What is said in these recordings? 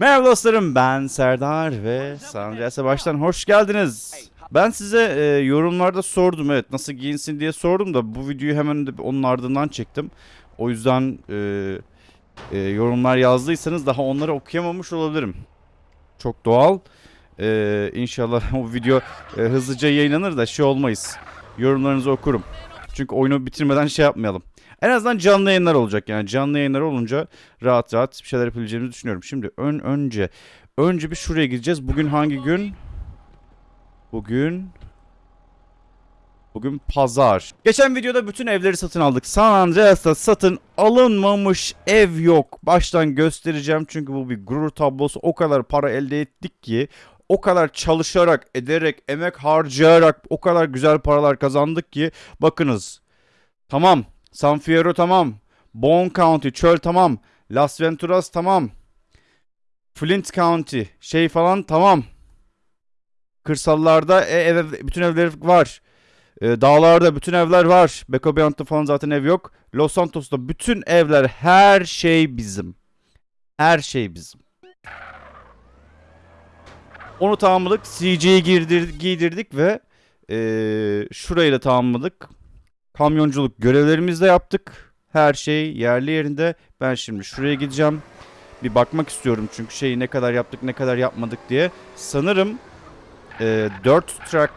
Merhaba dostlarım ben Serdar ve San Andreas'a baştan hoş geldiniz. Ben size e, yorumlarda sordum evet nasıl giyinsin diye sordum da bu videoyu hemen de onun ardından çektim. O yüzden e, e, yorumlar yazdıysanız daha onları okuyamamış olabilirim. Çok doğal. E, inşallah o video e, hızlıca yayınlanır da şey olmayız. Yorumlarınızı okurum. Çünkü oyunu bitirmeden şey yapmayalım. En azından canlı yayınlar olacak yani canlı yayınlar olunca rahat rahat bir şeyler yapabileceğimizi düşünüyorum. Şimdi ön önce önce bir şuraya gideceğiz. Bugün hangi gün? Bugün Bugün pazar. Geçen videoda bütün evleri satın aldık. San Andreas'ta satın alınmamış ev yok. Baştan göstereceğim çünkü bu bir gurur tablosu. O kadar para elde ettik ki o kadar çalışarak, ederek, emek harcayarak o kadar güzel paralar kazandık ki bakınız. Tamam. San Fierro tamam. Bone County çöl tamam. Las Venturas tamam. Flint County şey falan tamam. Kırsallarda e, ev, bütün evler var. E, dağlarda bütün evler var. Beko Beyond'da falan zaten ev yok. Los Santos'ta bütün evler her şey bizim. Her şey bizim. Onu tamamladık. Girdir, giydirdik ve e, şurayı da tamamladık. Kamyonculuk görevlerimizi de yaptık. Her şey yerli yerinde. Ben şimdi şuraya gideceğim. Bir bakmak istiyorum çünkü şeyi ne kadar yaptık ne kadar yapmadık diye. Sanırım e, 4 track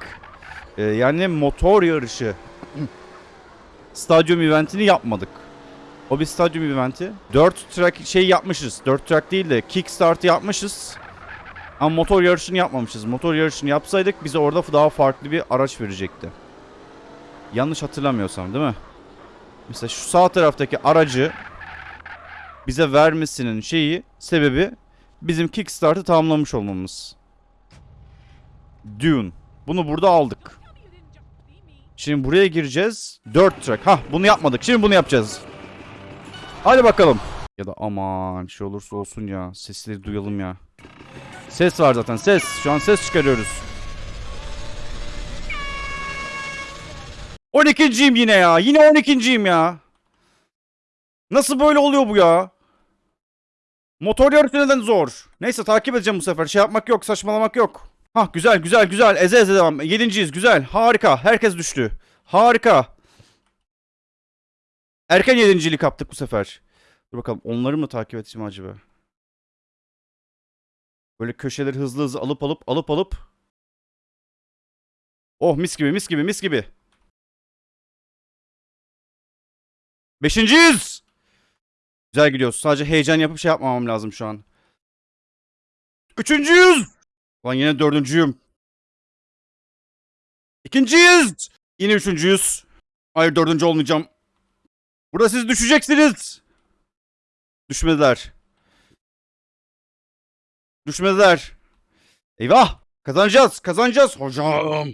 e, yani motor yarışı stadyum eventini yapmadık. O bir stadyum eventi. 4 track şey yapmışız. 4 track değil de kickstart yapmışız. Ama motor yarışını yapmamışız. Motor yarışını yapsaydık bize orada daha farklı bir araç verecekti. Yanlış hatırlamıyorsam değil mi? Mesela şu sağ taraftaki aracı bize vermesinin şeyi, sebebi bizim Kickstart'ı tamamlamış olmamız. Dune. Bunu burada aldık. Şimdi buraya gireceğiz. 4 track. Hah bunu yapmadık. Şimdi bunu yapacağız. Hadi bakalım. Ya da aman şey olursa olsun ya. Sesleri duyalım ya. Ses var zaten ses. Şu an ses çıkarıyoruz. 12.yim yine ya. Yine 12.yim ya. Nasıl böyle oluyor bu ya? Motor yarışı neden zor? Neyse takip edeceğim bu sefer. Şey yapmak yok, saçmalamak yok. Hah güzel güzel güzel. Eze eze devam. Yedinciyiz güzel. Harika. Herkes düştü. Harika. Erken yedinciliği kaptık bu sefer. Dur bakalım onları mı takip edeceğim acaba? Böyle köşeleri hızlı hızlı alıp alıp alıp alıp. Oh mis gibi mis gibi mis gibi. Beşinciyiz. Güzel gidiyoruz. Sadece heyecan yapıp şey yapmamam lazım şu an. Üçüncüyüz. Lan yine dördüncüyüm. İkinciyiz. Yine üçüncüyüz. Hayır dördüncü olmayacağım. Burada siz düşeceksiniz. Düşmediler. Düşmediler. Eyvah. Kazanacağız. Kazanacağız. Hocam.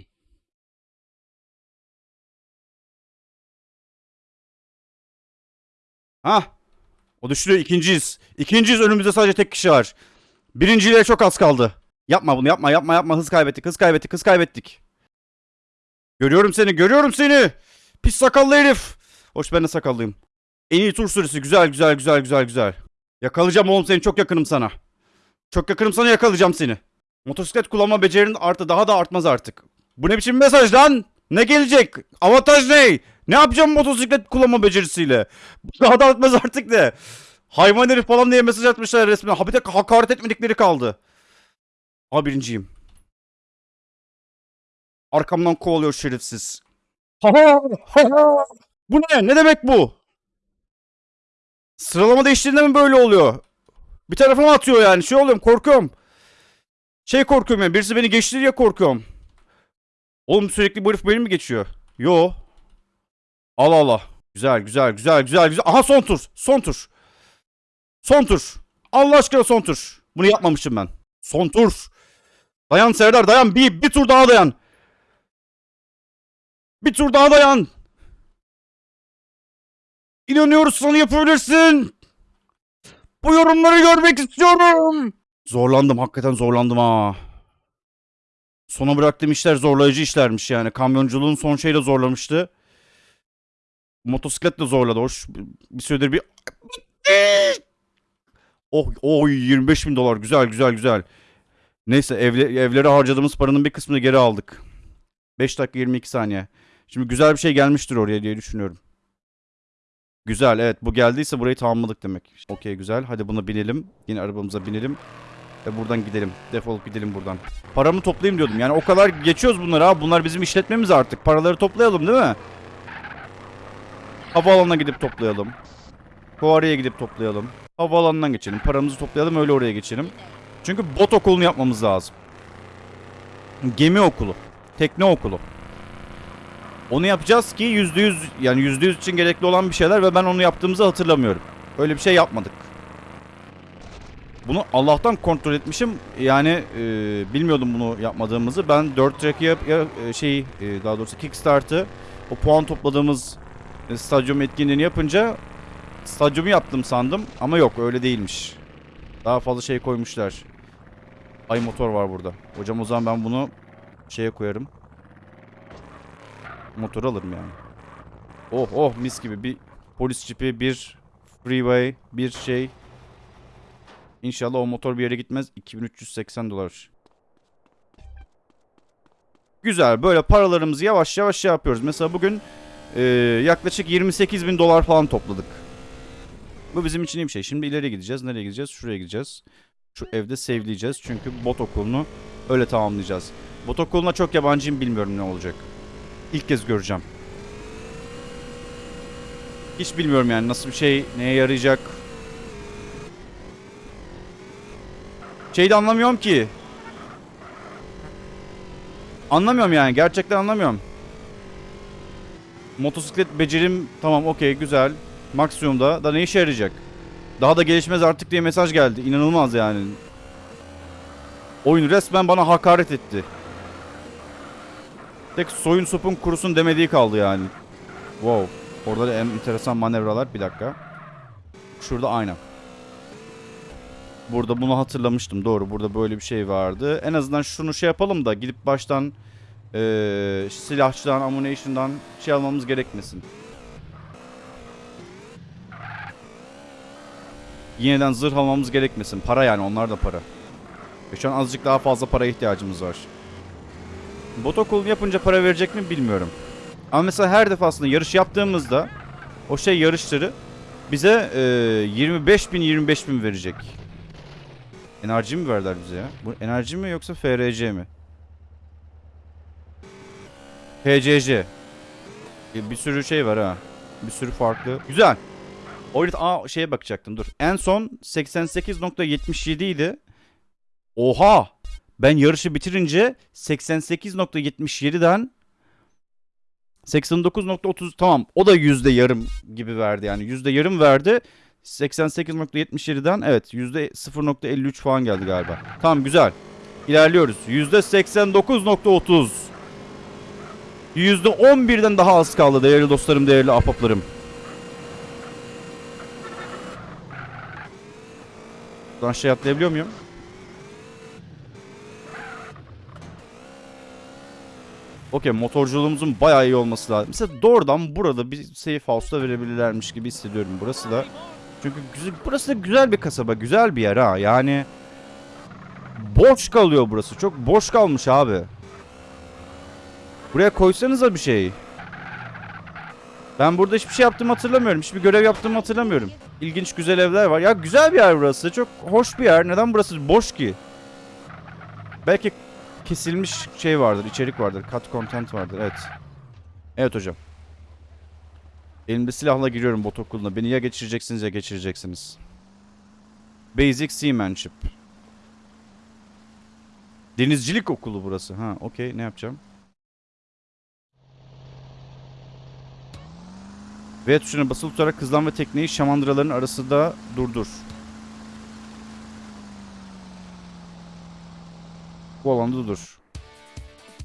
Ha. O düştü. ikinciyiz. İkinciyiz. Önümüzde sadece tek kişi var. Birinciliğe çok az kaldı. Yapma bunu yapma yapma yapma. Hız kaybettik. Hız kaybettik. Hız kaybettik. Görüyorum seni. Görüyorum seni. Pis sakallı herif. Hoş ben de sakallıyım. En iyi tur süresi. Güzel güzel güzel güzel güzel. Yakalayacağım oğlum seni. Çok yakınım sana. Çok yakınım sana yakalayacağım seni. Motosiklet kullanma becerin arttı. Daha da artmaz artık. Bu ne biçim mesaj lan? Ne gelecek? Avantaj ne? Ne yapacağım motosiklet kullanma becerisiyle? Daha da artmaz artık ne? Hayvan herif falan diye mesaj atmışlar resmen. Ha bir tek hakaret etmedikleri kaldı. Ama birinciyim. Arkamdan kovalıyor şerefsiz. Ha ha ha. Bu ne? Ne demek bu? Sıralama değiştiğinde mi böyle oluyor? Bir tarafıma atıyor yani. Şey oluyorum korkuyorum. Şey korkuyorum yani. Birisi beni geçti diye korkuyorum. Oğlum sürekli bu herif beni mi geçiyor? Yo. Allah Allah. Güzel güzel güzel güzel güzel. Aha son tur. Son tur. Son tur. Allah aşkına son tur. Bunu yapmamışım ben. Son tur. Dayan Serdar dayan. Bir, bir tur daha dayan. Bir tur daha dayan. İnanıyoruz sana yapabilirsin. Bu yorumları görmek istiyorum. Zorlandım hakikaten zorlandım ha. Sona bıraktığım işler zorlayıcı işlermiş yani. Kamyonculuğun son şeyle zorlamıştı. Motosiklet de zorladı. Hoş bir süredir bir... Oh, oh 25 bin dolar. Güzel güzel güzel. Neyse evle, evlere harcadığımız paranın bir kısmını geri aldık. 5 dakika 22 saniye. Şimdi güzel bir şey gelmiştir oraya diye düşünüyorum. Güzel evet bu geldiyse burayı tamamladık demek. Okey güzel. Hadi buna binelim. Yine arabamıza binelim. Ve buradan gidelim. Defolup gidelim buradan. Paramı toplayayım diyordum. Yani o kadar geçiyoruz bunları abi. Bunlar bizim işletmemiz artık. Paraları toplayalım değil mi? Havaalanına gidip toplayalım. Fuarıya gidip toplayalım. Havaalanından geçelim. Paramızı toplayalım öyle oraya geçelim. Çünkü bot okulunu yapmamız lazım. Gemi okulu. Tekne okulu. Onu yapacağız ki %100 yani %100 için gerekli olan bir şeyler ve ben onu yaptığımızı hatırlamıyorum. Öyle bir şey yapmadık. Bunu Allah'tan kontrol etmişim. Yani e, bilmiyordum bunu yapmadığımızı. Ben 4 track yap, ya, e, şey e, daha doğrusu Kickstart'ı o puan topladığımız stadyum etkinliğini yapınca stadyumu yaptım sandım ama yok öyle değilmiş. Daha fazla şey koymuşlar. Ay motor var burada. Hocam o zaman ben bunu şeye koyarım. Motor alırım yani. Oh oh mis gibi bir polis cipi, bir freeway, bir şey. İnşallah o motor bir yere gitmez. 2380 dolar. Güzel böyle paralarımızı yavaş yavaş şey yapıyoruz. Mesela bugün e, yaklaşık 28 bin dolar falan topladık. Bu bizim için iyi bir şey. Şimdi ileri gideceğiz. Nereye gideceğiz? Şuraya gideceğiz. Şu evde sevleyeceğiz. Çünkü bot okulunu öyle tamamlayacağız. Bot okuluna çok yabancıyım bilmiyorum ne olacak. İlk kez göreceğim. Hiç bilmiyorum yani nasıl bir şey, neye yarayacak. Şeyi de anlamıyorum ki. Anlamıyorum yani gerçekten anlamıyorum. Motosiklet becerim tamam okey güzel. Maksimumda da ne işe yarayacak? Daha da gelişmez artık diye mesaj geldi. İnanılmaz yani. Oyun resmen bana hakaret etti. Tek soyun sopun kurusun demediği kaldı yani. Wow. Orada da en enteresan manevralar. Bir dakika. Şurada ayna. Burada bunu hatırlamıştım. Doğru. Burada böyle bir şey vardı. En azından şunu şey yapalım da gidip baştan ee, silahçıdan, ammunition'dan şey almamız gerekmesin. Yeniden zırh almamız gerekmesin. Para yani onlar da para. Ve şu an azıcık daha fazla para ihtiyacımız var. Bot yapınca para verecek mi bilmiyorum. Ama mesela her defasında yarış yaptığımızda o şey yarışları bize e, 25 bin 25 bin verecek. Enerji mi verdiler bize ya? Bu enerji mi yoksa FRC mi? HCC. Bir sürü şey var ha. Bir sürü farklı. Güzel. Oyun aa şeye bakacaktım dur. En son 88.77 idi. Oha! Ben yarışı bitirince 88.77'den 89.30 tamam o da yüzde yarım gibi verdi yani yüzde yarım verdi 88.77'den evet yüzde 0.53 falan geldi galiba tamam güzel ilerliyoruz yüzde 89.30 yüzde 11'den daha az kaldı değerli dostlarım değerli ahbaplarım Buradan şey atlayabiliyor muyum? Okey motorculuğumuzun bayağı iyi olması lazım. Mesela doğrudan burada bir safe house'da verebilirlermiş gibi hissediyorum. Burası da çünkü güzel, burası da güzel bir kasaba, güzel bir yer ha. Yani boş kalıyor burası. Çok boş kalmış abi. Buraya koysanıza bir şey. Ben burada hiçbir şey yaptığımı hatırlamıyorum. Hiçbir görev yaptığımı hatırlamıyorum. İlginç güzel evler var. Ya güzel bir yer burası. Çok hoş bir yer. Neden burası boş ki? Belki kesilmiş şey vardır, içerik vardır. Cut content vardır. Evet. Evet hocam. Elimde silahla giriyorum bot okuluna. Beni ya geçireceksiniz ya geçireceksiniz. Basic Seamanship. Denizcilik okulu burası. Ha, okey. Ne yapacağım? V tuşuna basılı tutarak hızlan ve tekneyi şamandıraların arasında durdur. Bu alanda dur.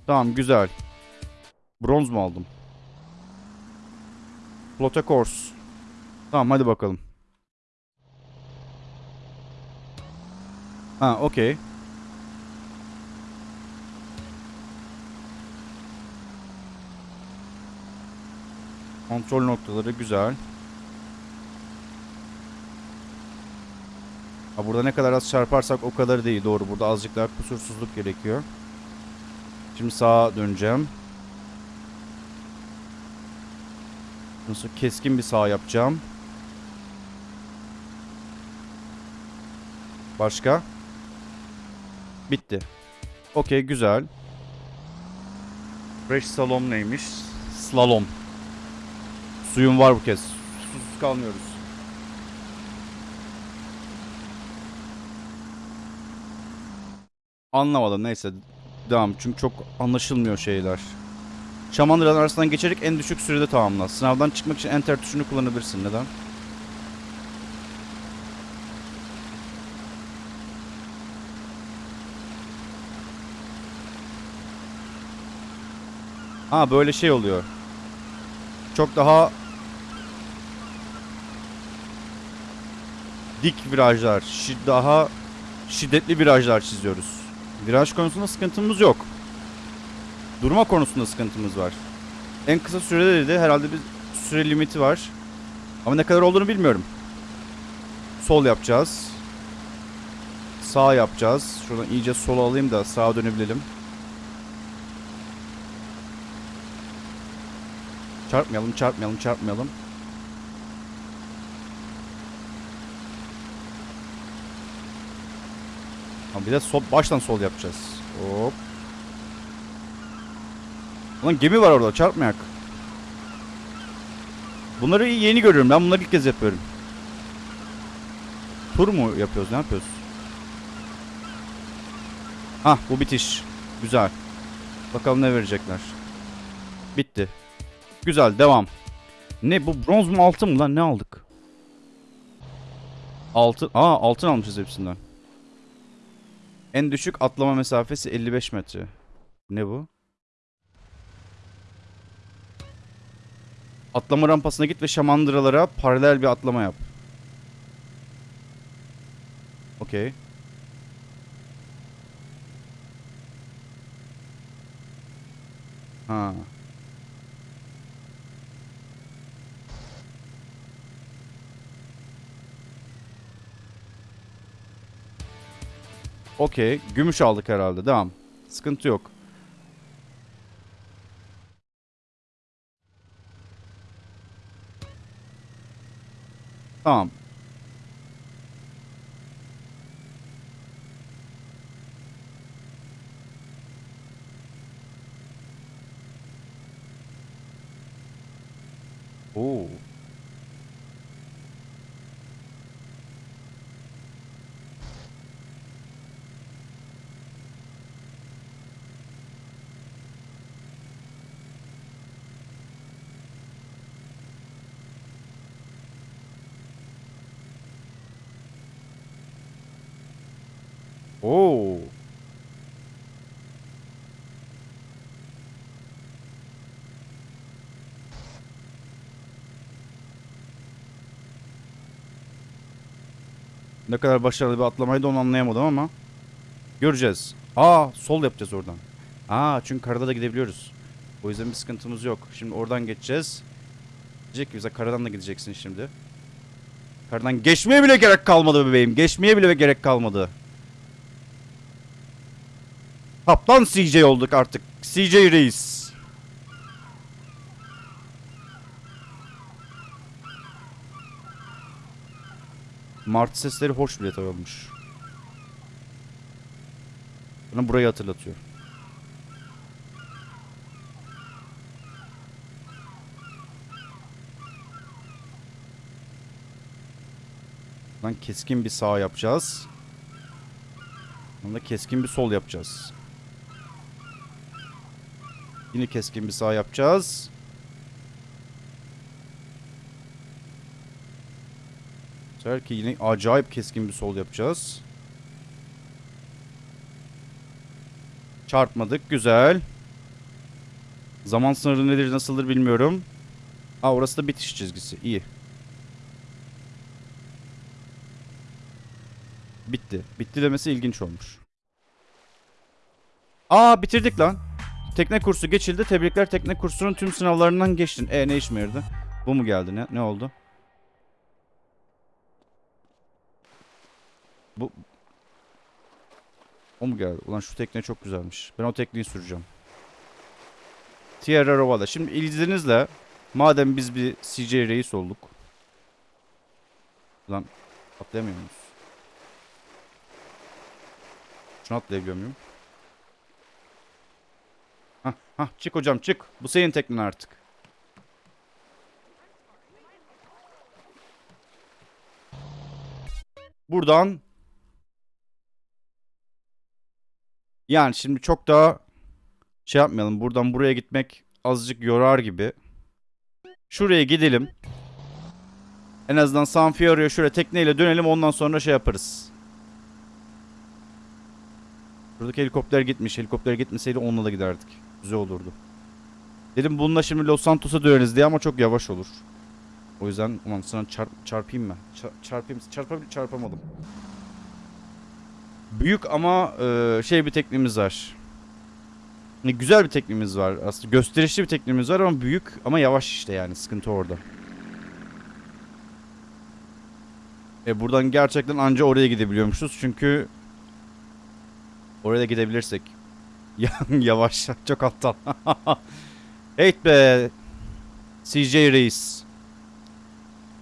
Tamam güzel. Bronz mu aldım? Plota course. Tamam hadi bakalım. Ha okey. Kontrol noktaları güzel. Ha burada ne kadar az çarparsak o kadar değil. Doğru. Burada azıcık daha kusursuzluk gerekiyor. Şimdi sağa döneceğim. Nasıl keskin bir sağ yapacağım. Başka? Bitti. Okey güzel. Fresh salom neymiş? Slalom. Suyum var bu kez. Susuz kalmıyoruz. Anlamadım neyse. Devam çünkü çok anlaşılmıyor şeyler. Şamandıraların arasından geçerek en düşük sürede tamamla. Sınavdan çıkmak için enter tuşunu kullanabilirsin. Neden? Ha böyle şey oluyor. Çok daha dik virajlar, daha şiddetli virajlar çiziyoruz. Viraj konusunda sıkıntımız yok. Durma konusunda sıkıntımız var. En kısa sürede dedi herhalde bir süre limiti var. Ama ne kadar olduğunu bilmiyorum. Sol yapacağız. Sağ yapacağız. Şuradan iyice sola alayım da sağa dönebilelim. Çarpmayalım, çarpmayalım, çarpmayalım. Ama bir de sol, baştan sol yapacağız. Hop. Ulan gemi var orada, çarpmayak. Bunları yeni görüyorum. Ben bunları ilk kez yapıyorum. Tur mu yapıyoruz? Ne yapıyoruz? Hah bu bitiş. Güzel. Bakalım ne verecekler. Bitti. Güzel devam. Ne bu bronz mu altın mı lan ne aldık? Altın. Aa altın almışız hepsinden. En düşük atlama mesafesi 55 metre. Ne bu? Atlama rampasına git ve şamandıralara paralel bir atlama yap. Okey. Ha. Okey. Gümüş aldık herhalde. Devam. Sıkıntı yok. Tamam. Oo. Oo. Ne kadar başarılı bir atlamaydı onu anlayamadım ama. Göreceğiz. Aa sol yapacağız oradan. Aa çünkü karada da gidebiliyoruz. O yüzden bir sıkıntımız yok. Şimdi oradan geçeceğiz. Diyecek ki bize karadan da gideceksin şimdi. Karadan geçmeye bile gerek kalmadı bebeğim. Geçmeye bile gerek kalmadı. Kaptan CJ olduk artık. CJ reis. Martı sesleri hoş bile olmuş. Bana burayı hatırlatıyor. Lan keskin bir sağ yapacağız. Sonra keskin bir sol yapacağız. Yine keskin bir sağ yapacağız. Sefer ki yine acayip keskin bir sol yapacağız. Çarpmadık. Güzel. Zaman sınırı nedir nasıldır bilmiyorum. Aa orası da bitiş çizgisi. İyi. Bitti. Bitti demesi ilginç olmuş. Aa bitirdik lan. Tekne kursu geçildi. Tebrikler tekne kursunun tüm sınavlarından geçtin. E ne işime yaradı? Bu mu geldi? Ne, ne oldu? Bu o mu geldi? Ulan şu tekne çok güzelmiş. Ben o tekneyi süreceğim. Tierra Rovada. Şimdi izninizle madem biz bir CJ reis olduk. Lan atlayamıyor muyuz? Şunu atlayabiliyor muyum? Hah, çık hocam çık. Bu senin teknen artık. Buradan yani şimdi çok daha şey yapmayalım. Buradan buraya gitmek azıcık yorar gibi. Şuraya gidelim. En azından San Fiore'ye şöyle tekneyle dönelim ondan sonra şey yaparız. Buradaki helikopter gitmiş. Helikopter gitmeseydi onunla da giderdik. Güzel olurdu. Dedim bununla şimdi Los Santos'a döneriz diye ama çok yavaş olur. O yüzden ulan sana çarp, çarpayım mı? Ça- çarpayım. Çarpabil çarpamadım. Büyük ama e, şey bir teknemiz var. Ne güzel bir teknemiz var. Aslında gösterişli bir teknemiz var ama büyük ama yavaş işte yani sıkıntı orada. E buradan gerçekten anca oraya gidebiliyormuşuz çünkü oraya gidebilirsek yavaş çok aptal. evet be CJ Reis.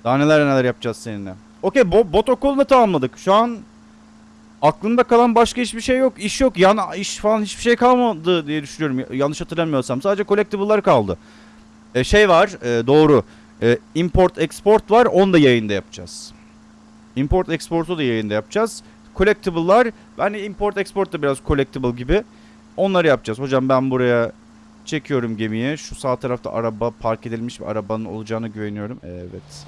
Daha neler neler yapacağız seninle. Okey bo- bot okulunu tamamladık. Şu an aklımda kalan başka hiçbir şey yok. İş yok. Yan iş falan hiçbir şey kalmadı diye düşünüyorum. Yanlış hatırlamıyorsam. Sadece collectible'lar kaldı. E, şey var. e, doğru. E, import export var. Onu da yayında yapacağız. Import export'u da yayında yapacağız. Collectible'lar. Hani import export da biraz collectible gibi. Onları yapacağız. Hocam ben buraya çekiyorum gemiyi. Şu sağ tarafta araba park edilmiş bir arabanın olacağına güveniyorum. Evet.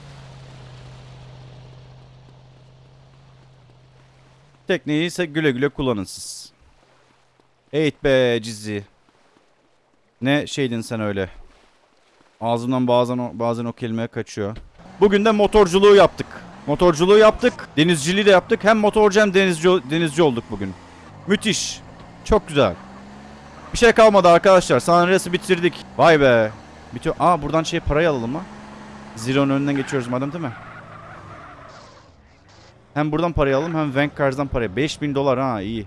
Tekneyi ise güle güle kullanın siz. Evet be Cizi. Ne şeydin sen öyle. Ağzımdan bazen bazen o kelime kaçıyor. Bugün de motorculuğu yaptık. Motorculuğu yaptık. Denizciliği de yaptık. Hem motorcu hem denizci, denizci olduk bugün. Müthiş. Çok güzel. Bir şey kalmadı arkadaşlar. Sanres'i bitirdik. Vay be. Bitiyor. Aa buradan şey parayı alalım mı? Zero'nun önünden geçiyoruz madem değil mi? Hem buradan parayı alalım hem Vanguard'dan parayı. 5000 dolar ha iyi.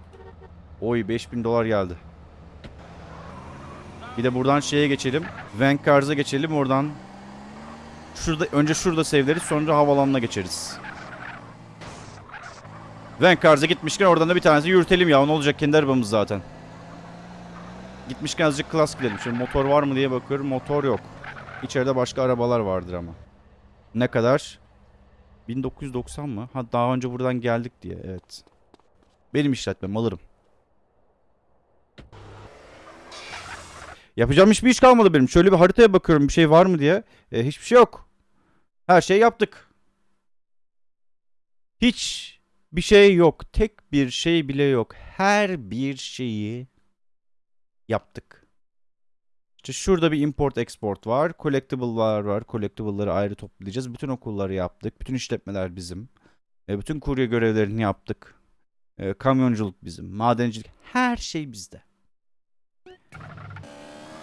Oy 5000 dolar geldi. Bir de buradan şeye geçelim. Vanguard'a geçelim oradan. Şurada önce şurada sevleriz sonra havalanına geçeriz. Vanguard'a gitmişken oradan da bir tanesi yürütelim ya. Ne olacak kendi arabamız zaten. Gitmişken azıcık klas gidelim. Şimdi motor var mı diye bakıyorum. Motor yok. İçeride başka arabalar vardır ama. Ne kadar? 1990 mı? Ha daha önce buradan geldik diye. Evet. Benim işletmem alırım. Yapacağım hiçbir iş kalmadı benim. Şöyle bir haritaya bakıyorum bir şey var mı diye. E, hiçbir şey yok. Her şey yaptık. Hiç bir şey yok. Tek bir şey bile yok. Her bir şeyi yaptık. İşte şurada bir import export var. Collectible'lar var. Collectible'ları ayrı toplayacağız. Bütün okulları yaptık. Bütün işletmeler bizim. E, bütün kurye görevlerini yaptık. E, kamyonculuk bizim. Madencilik. Her şey bizde.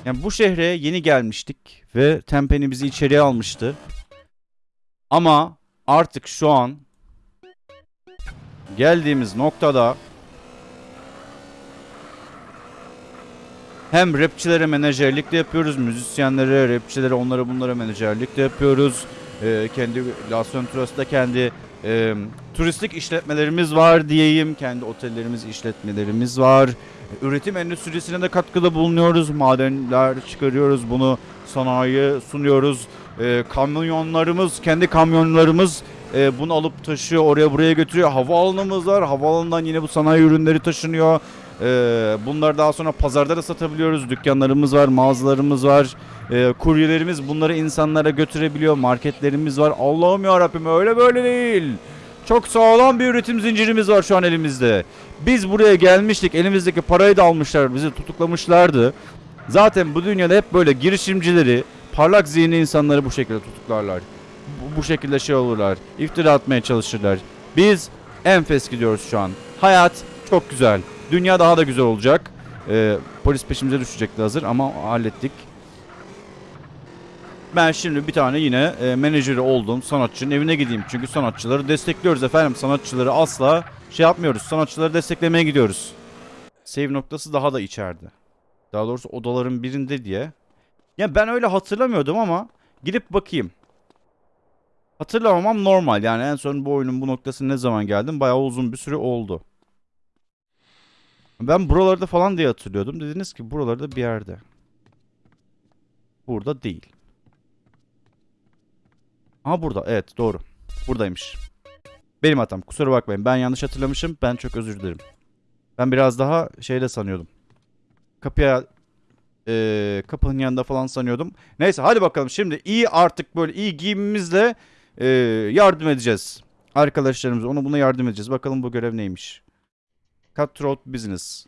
Yani bu şehre yeni gelmiştik ve Tempeni bizi içeriye almıştı. Ama artık şu an geldiğimiz noktada hem rapçilere menajerlik de yapıyoruz, müzisyenlere, rapçilere, onlara bunlara menajerlik de yapıyoruz. Ee, kendi Las Venturas'ta kendi e, turistik işletmelerimiz var diyeyim. Kendi otellerimiz, işletmelerimiz var. Üretim endüstrisine de katkıda bulunuyoruz. Madenler çıkarıyoruz. Bunu sanayiye sunuyoruz. Ee, kamyonlarımız, kendi kamyonlarımız e, bunu alıp taşıyor, oraya buraya götürüyor. Havaalanımız var. Havaalanından yine bu sanayi ürünleri taşınıyor. Ee, bunları daha sonra pazarda da satabiliyoruz. Dükkanlarımız var, mağazalarımız var. Ee, kuryelerimiz bunları insanlara götürebiliyor. Marketlerimiz var. Allah'ım ya Rabbim öyle böyle değil. Çok sağlam bir üretim zincirimiz var şu an elimizde. Biz buraya gelmiştik. Elimizdeki parayı da almışlar. Bizi tutuklamışlardı. Zaten bu dünyada hep böyle girişimcileri, parlak zihni insanları bu şekilde tutuklarlar. Bu, bu şekilde şey olurlar. İftira atmaya çalışırlar. Biz enfes gidiyoruz şu an. Hayat çok güzel. Dünya daha da güzel olacak. Ee, polis peşimize düşecekti hazır ama hallettik. Ben şimdi bir tane yine e, menajeri olduğum sanatçının evine gideyim. Çünkü sanatçıları destekliyoruz efendim. Sanatçıları asla şey yapmıyoruz. Sanatçıları desteklemeye gidiyoruz. Save noktası daha da içeride. Daha doğrusu odaların birinde diye. Ya ben öyle hatırlamıyordum ama gidip bakayım. Hatırlamamam normal. Yani en son bu oyunun bu noktasına ne zaman geldim? Bayağı uzun bir süre oldu. Ben buralarda falan diye hatırlıyordum. Dediniz ki buralarda bir yerde. Burada değil. Aha burada. Evet doğru. Buradaymış. Benim hatam. Kusura bakmayın. Ben yanlış hatırlamışım. Ben çok özür dilerim. Ben biraz daha şeyle sanıyordum. Kapıya eee, kapının yanında falan sanıyordum. Neyse hadi bakalım şimdi iyi artık böyle iyi giyimimizle eee, yardım edeceğiz. Arkadaşlarımıza ona buna yardım edeceğiz. Bakalım bu görev neymiş. Cutthroat Business.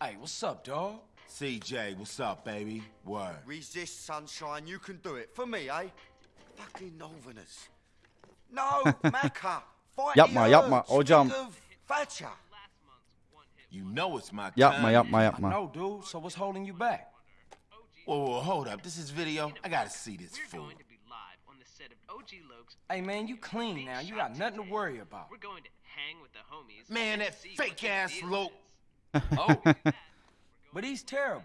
Hey, what's up, dog? CJ, what's up, baby? Word. Resist, sunshine. You can do it. For me, eh? Fucking Northerners. No, Macca. Fight Yapma, yapma, hocam. Thatcher. You know it's my Yapma yapma yapma. know, dude. So what's holding you back? Whoa, whoa, hold up. This is video. I gotta see this fool. Going to be live on the set of OG Lokes. Hey, man, you clean now. You got nothing to worry about. We're going to hang with the homies. Man, and that fake ass deal Loke. Oh, but he's terrible.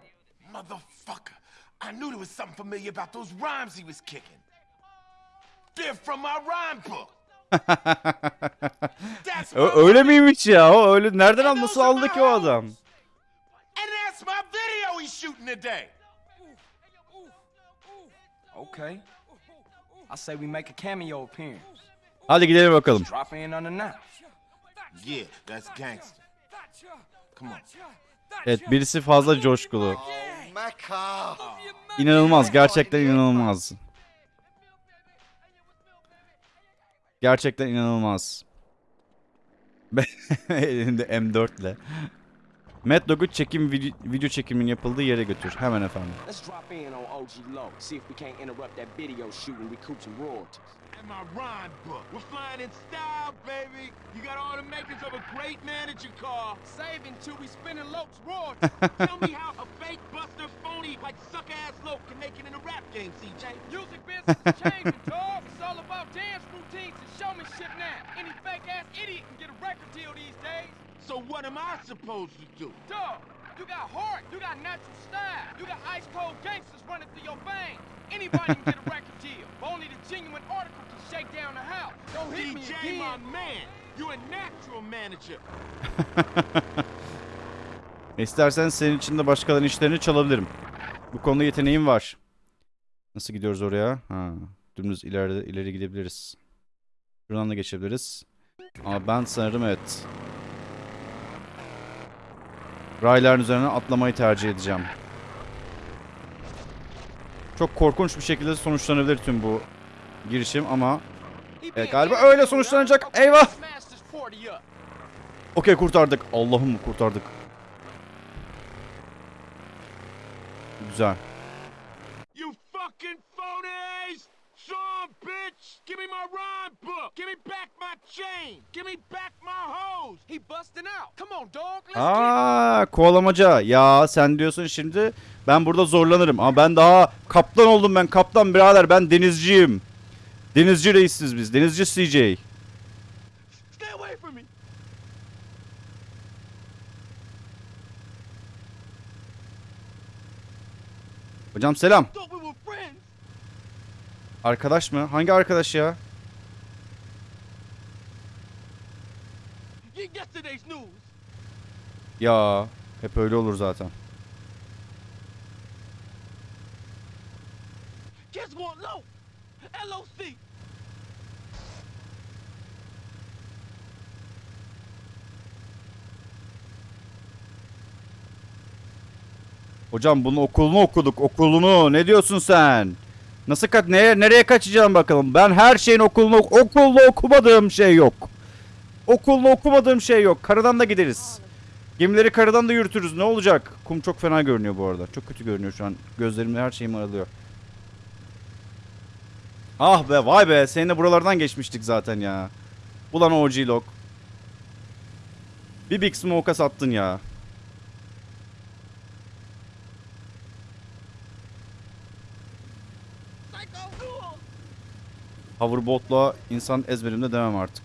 Motherfucker. I knew there was something familiar about those rhymes he was kicking. They're from my rhyme book. That's Ö- my öyle money, miymiş ya? O öyle nereden and alması those are aldı my ki o adam? hoes. And that's my video he's shooting today. Okay. I say we make a cameo appearance. Hadi gidelim bakalım. Drop in unannounced. Yeah, that's gangster. Come on. Evet birisi fazla coşkulu. Oh. İnanılmaz gerçekten inanılmaz. Gerçekten inanılmaz. Elinde M4 ile. Mad Dog'u çekim video, video çekimin yapıldığı yere götür. Hemen efendim. So what am I supposed to do? Dog, you got heart, you got natural style, you got ice cold gangsters running through your veins. Anybody can get a record deal, but only the genuine article can shake down the house. Don't hit me DJ, again. my man. You a natural manager. İstersen senin için de başkalarının işlerini çalabilirim. Bu konuda yeteneğim var. Nasıl gidiyoruz oraya? Ha, dümdüz ileride ileri gidebiliriz. Şuradan da geçebiliriz. Ama ben sanırım evet. Rayların üzerine atlamayı tercih edeceğim. Çok korkunç bir şekilde sonuçlanabilir tüm bu girişim ama Evet, galiba öyle sonuçlanacak. Eyvah! Smash this 40 up. okey kurtardık. Allah'ım kurtardık. Güzel. You fucking phonies! Sean, bitch! Give me my rhyme book! Give me back my chain! Give me back my hose! He busting out. Come on, dog. Let's Aa kovalamaca. Ya sen diyorsun şimdi ben burada zorlanırım. Ama ben daha kaptan oldum ben. Kaptan birader ben denizciyim. Denizci reisiz biz. Denizci CJ. Stay away from me! Hocam selam. Thought we were friends! Arkadaş mı? Hangi arkadaş ya? Ya hep öyle olur zaten. Hocam bunun okulunu okuduk. Okulunu. Ne diyorsun sen? Nasıl kaç neye nereye kaçacağım bakalım. Ben her şeyin okulunu okulda okumadığım şey yok. Okulda okumadığım şey yok. Karadan da gideriz. Gemileri karadan da yürütürüz. Ne olacak? Kum çok fena görünüyor bu arada. Çok kötü görünüyor şu an. Gözlerimde her şeyim aralıyor. Ah be vay be. Seninle buralardan geçmiştik zaten ya. Ulan OG Lock. Bir Big Smoke'a sattın ya. Hoverboard'la insan ezberimde demem artık.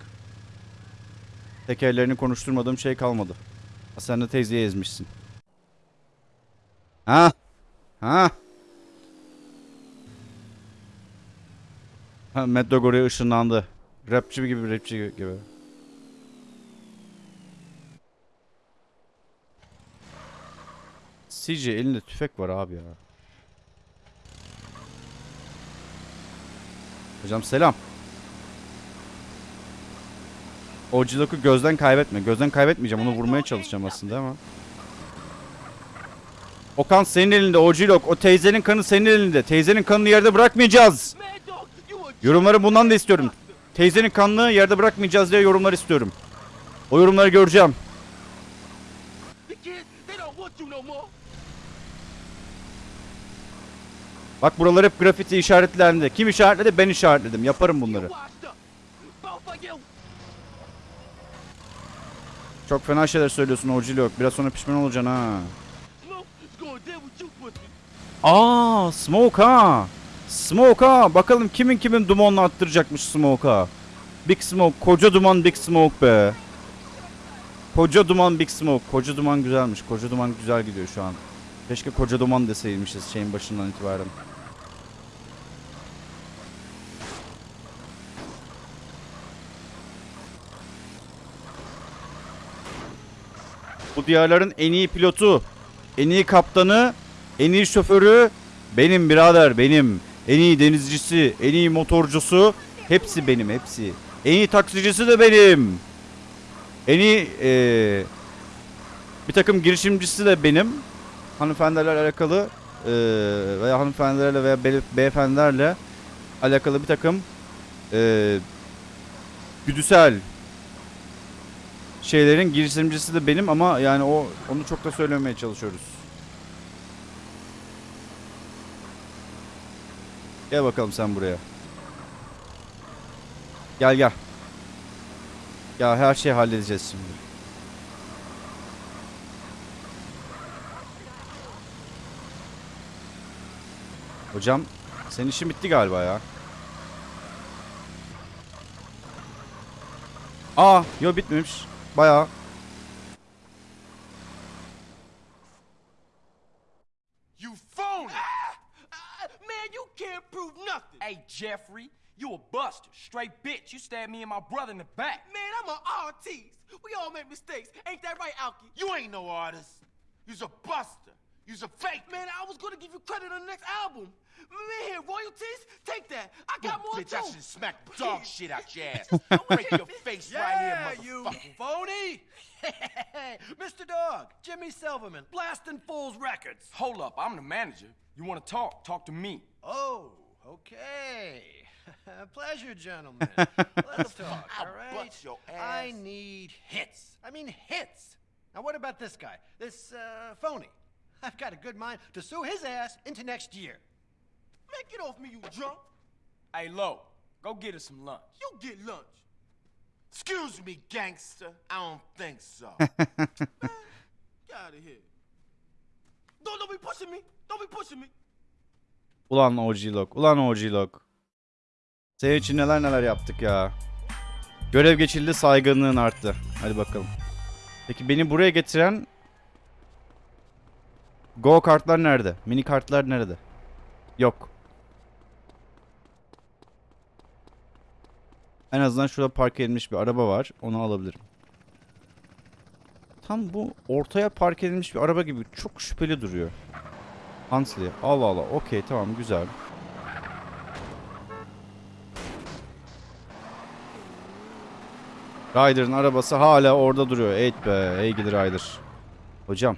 Tekerlerini konuşturmadığım şey kalmadı. Sen de teyzeyi ezmişsin. Ha? Ha? Ha, Mad Dog oraya ışınlandı. Rapçi gibi rapçi gibi. CJ elinde tüfek var abi ya. Hocam selam. O Cilok'u gözden kaybetme. Gözden kaybetmeyeceğim. Onu vurmaya çalışacağım aslında ama. Okan senin elinde. O Cilok. O teyzenin kanı senin elinde. Teyzenin kanını yerde bırakmayacağız. Yorumları bundan da istiyorum. Teyzenin kanını yerde bırakmayacağız diye yorumlar istiyorum. O yorumları göreceğim. The kids, they don't want you no more. Bak buralar hep grafiti işaretlendi. Kim işaretledi? Ben işaretledim. Yaparım bunları. Çok fena şeyler söylüyorsun Ocilok. Biraz sonra pişman olacaksın ha. Aa, Smoke ha. Smoke ha. Bakalım kimin kimin dumanla attıracakmış Smoke. Big Smoke. Koca duman Big Smoke be. Koca duman Big Smoke. Koca duman güzelmiş. Koca duman güzel gidiyor şu an. Keşke koca duman deseymişiz şeyin başından itibaren. Bu diyarların en iyi pilotu, en iyi kaptanı, en iyi şoförü benim birader benim. En iyi denizcisi, en iyi motorcusu hepsi benim hepsi. En iyi taksicisi de benim. En iyi eee, bir takım girişimcisi de benim. Hanımefendilerle alakalı eee, veya hanımefendilerle veya be- beyefendilerle alakalı bir takım eee güdüsel şeylerin girişimcisi de benim ama yani o onu çok da söylemeye çalışıyoruz. Gel bakalım sen buraya. Gel gel. Ya her şeyi halledeceğiz şimdi. Hocam senin işin bitti galiba ya. Aa, yo bitmemiş. Bayağı. You phony! Man, you can't prove nothing. Hey, Jeffrey, you a buster. Straight bitch. You stabbed me and my brother in the back. Man, I'm an artist. We all make mistakes. Ain't that right, Alki? You ain't no artist. You's a buster. You's a fake. Man, I was gonna give you credit on the next album. Man, here, royalties, take that. I got more Bitch, I too. should smack dog shit out your ass. Break your face right Yeah, here, you motherfucker. phony! Mr. Dog, Jimmy Silverman, blasting Fools Records. Hold up, I'm the manager. You want to talk? Talk to me. Oh, okay. Pleasure, gentlemen. Let's talk, all right? I need hits. I mean, hits. Now, what about this guy? This, uh, phony? I've got a good mind to sue his ass into next year. Man, get off me, you drunk. Hey, Lo, go get us some lunch. You get lunch. Excuse me, gangster. I don't think so. Get out of here. Don't, don't be pushing me. Don't be pushing me. Ulan OG-Log. Ulan OG-Log. Senin için neler neler yaptık ya. Görev geçildi saygınlığın arttı. Hadi bakalım. Peki beni buraya getiren Go kartlar nerede? Mini kartlar nerede? Yok. En azından şurada park edilmiş bir araba var. Onu alabilirim. Tam bu ortaya park edilmiş bir araba gibi çok şüpheli duruyor. Huntley. Allah Allah. Okey tamam güzel. Ryder'ın arabası hala orada duruyor. Evet be. Ey Ryder. Hocam.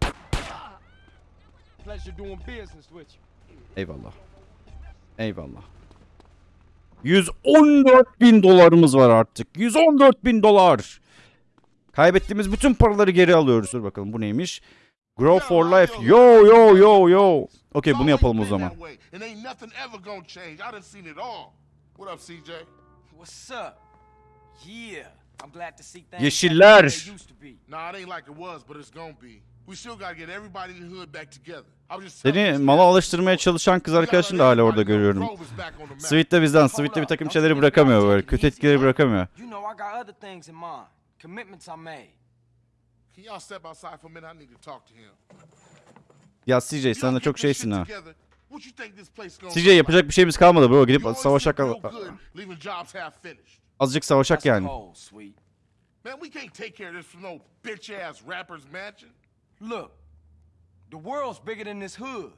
Pleasure doing business with you. Eyvallah. Eyvallah. 114 bin dolarımız var artık. 114 bin dolar. Kaybettiğimiz bütün paraları geri alıyoruz. Dur bakalım bu neymiş? Grow for life. Yo yo yo yo. Okey bunu yapalım o zaman. And ain't nothing ever gonna change. I done seen it all. What up, CJ? What's up? Yeah, I'm glad to see things Yeşiller. Seni mala alıştırmaya çalışan kız let da hala orada görüyorum. Sweet de bizden. Sweet de bir takım şeyleri bırakamıyor böyle. Kötü etkileri bırakamıyor. Ya CJ sen de çok şeysin ha. CJ yapacak bir şeyimiz kalmadı bro. Gidip savaşak azıcık savaşak yani. Man, we can't take care of this from no bitch ass rapper's mansion. Look, the world's bigger than this hood.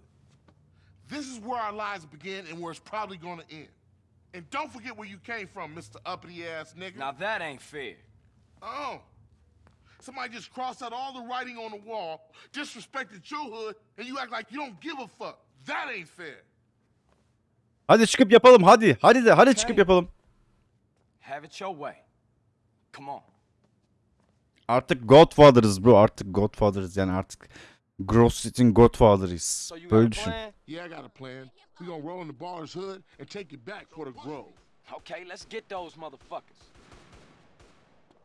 This is where our lives begin and where it's probably gonna end. And don't forget where you came from, Mr. Uppity ass nigga. Now that ain't fair. Oh. Somebody just crossed out all the writing on the wall, disrespected your hood, and you act like you don't give a fuck. That ain't fair. Hadi çıkıp yapalım hadi. Hadi de hadi çıkıp yapalım. Have it your way. Come on. Artık Godfather'ız bro. Artık Godfather'ız yani artık Gross Street'in Godfather'ıyız. So you got Böyle a düşün. plan? Yeah, I got a plan. We gonna roll in the baller's hood and take it back for the grove. Okay, let's get those motherfuckers.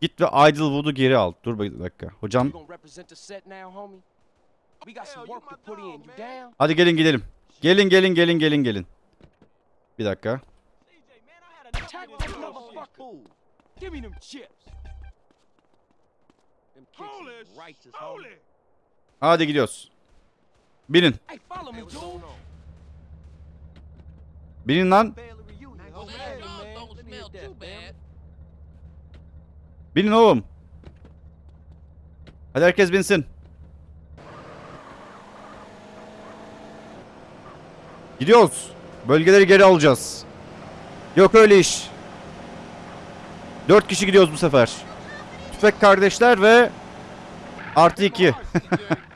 Git ve Idlewood'u geri al. Dur bir dakika. Hocam You gonna represent the set now, homie? We got some work to put in. You down? hadi gelin gidelim. Gelin gelin gelin gelin gelin. Bir dakika. Give me them chips. Hadi gidiyoruz. Binin. Hey, follow me, dude. Binin lan. Binin oğlum. Hadi herkes binsin. Gidiyoruz. Bölgeleri geri alacağız. Yok öyle iş. Dört kişi gidiyoruz bu sefer. Tüfek kardeşler ve artı iki.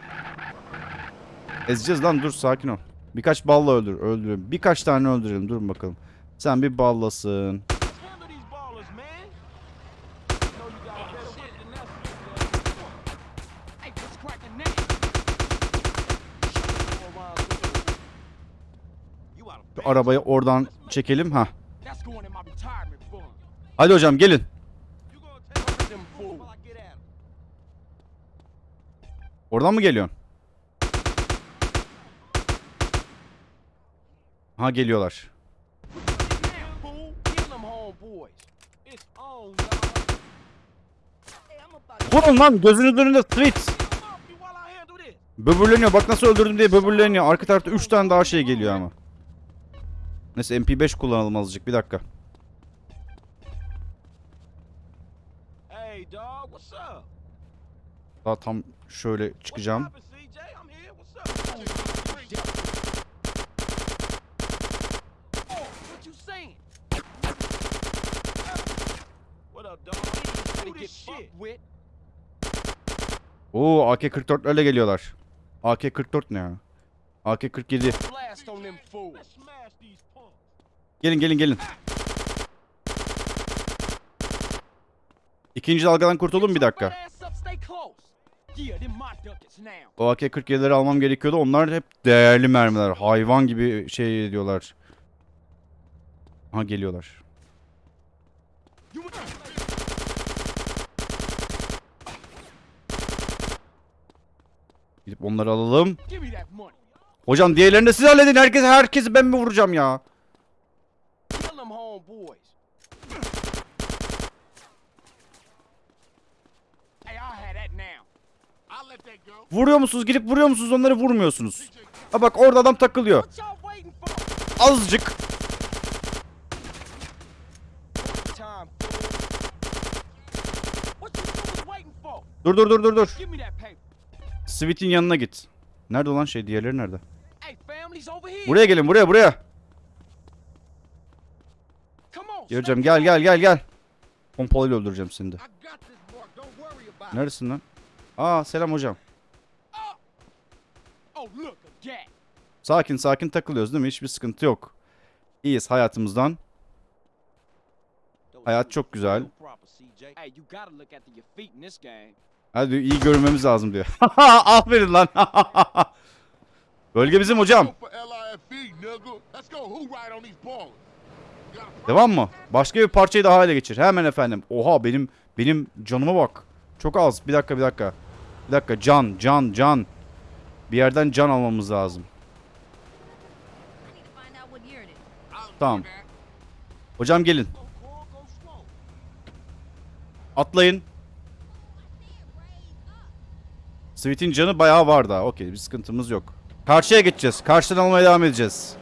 Ezeceğiz lan dur sakin ol. Birkaç balla öldür, öldürelim. Birkaç tane öldürelim. Durun bakalım. Sen bir ballasın. Şu arabayı oradan çekelim. ha. Hadi hocam gelin. Oradan mı geliyorsun? Ha geliyorlar. Vurun lan gözünüzün önünde this. Böbürleniyor. Bak nasıl öldürdüm diye böbürleniyor. Arka tarafta 3 tane daha şey geliyor ama. Neyse MP5 kullanalım azıcık. Bir dakika. Daha tam şöyle çıkacağım. What's poppin', CJ? I'm here. What's up? Oh, what you saying? What up, dog? Better Who get this shit? fucked with. Oo AK-44'lerle geliyorlar. AK-44 ne ya? AK-47. Blast on them fools. Let's smash these punks. Gelin gelin gelin. İkinci dalgadan kurtuldum bir dakika. O AK-47'leri almam gerekiyordu. Onlar hep değerli mermiler. Hayvan gibi şey ediyorlar. Ha geliyorlar. You want Gidip onları alalım. Hocam diğerlerini de siz halledin. Herkes herkesi ben mi vuracağım ya? Vuruyor musunuz? Gidip vuruyor musunuz? Onları vurmuyorsunuz. Ha bak orada adam takılıyor. Azıcık. Dur dur dur dur dur. Sweet'in yanına git. Nerede olan şey? Diğerleri nerede? Buraya gelin buraya buraya. On. Gel gel gel gel. Pompalıyla öldüreceğim seni de. Neredesin lan? Aa selam hocam. Oh, gat. Sakin sakin takılıyoruz değil mi? Hiçbir sıkıntı yok. İyiyiz hayatımızdan. Hayat çok güzel. Hadi iyi görünmemiz lazım diyor. Aferin lan. Bölge bizim hocam. Devam mı? Başka bir parçayı daha ele geçir. Hemen efendim. Oha benim benim canıma bak. Çok az. Bir dakika bir dakika. Bir dakika can can can. Bir yerden can almamız lazım. Tamam. Hocam gelin. Atlayın. Sweet'in canı bayağı var daha. Okey bir sıkıntımız yok. Karşıya geçeceğiz. Karşıdan almaya devam edeceğiz.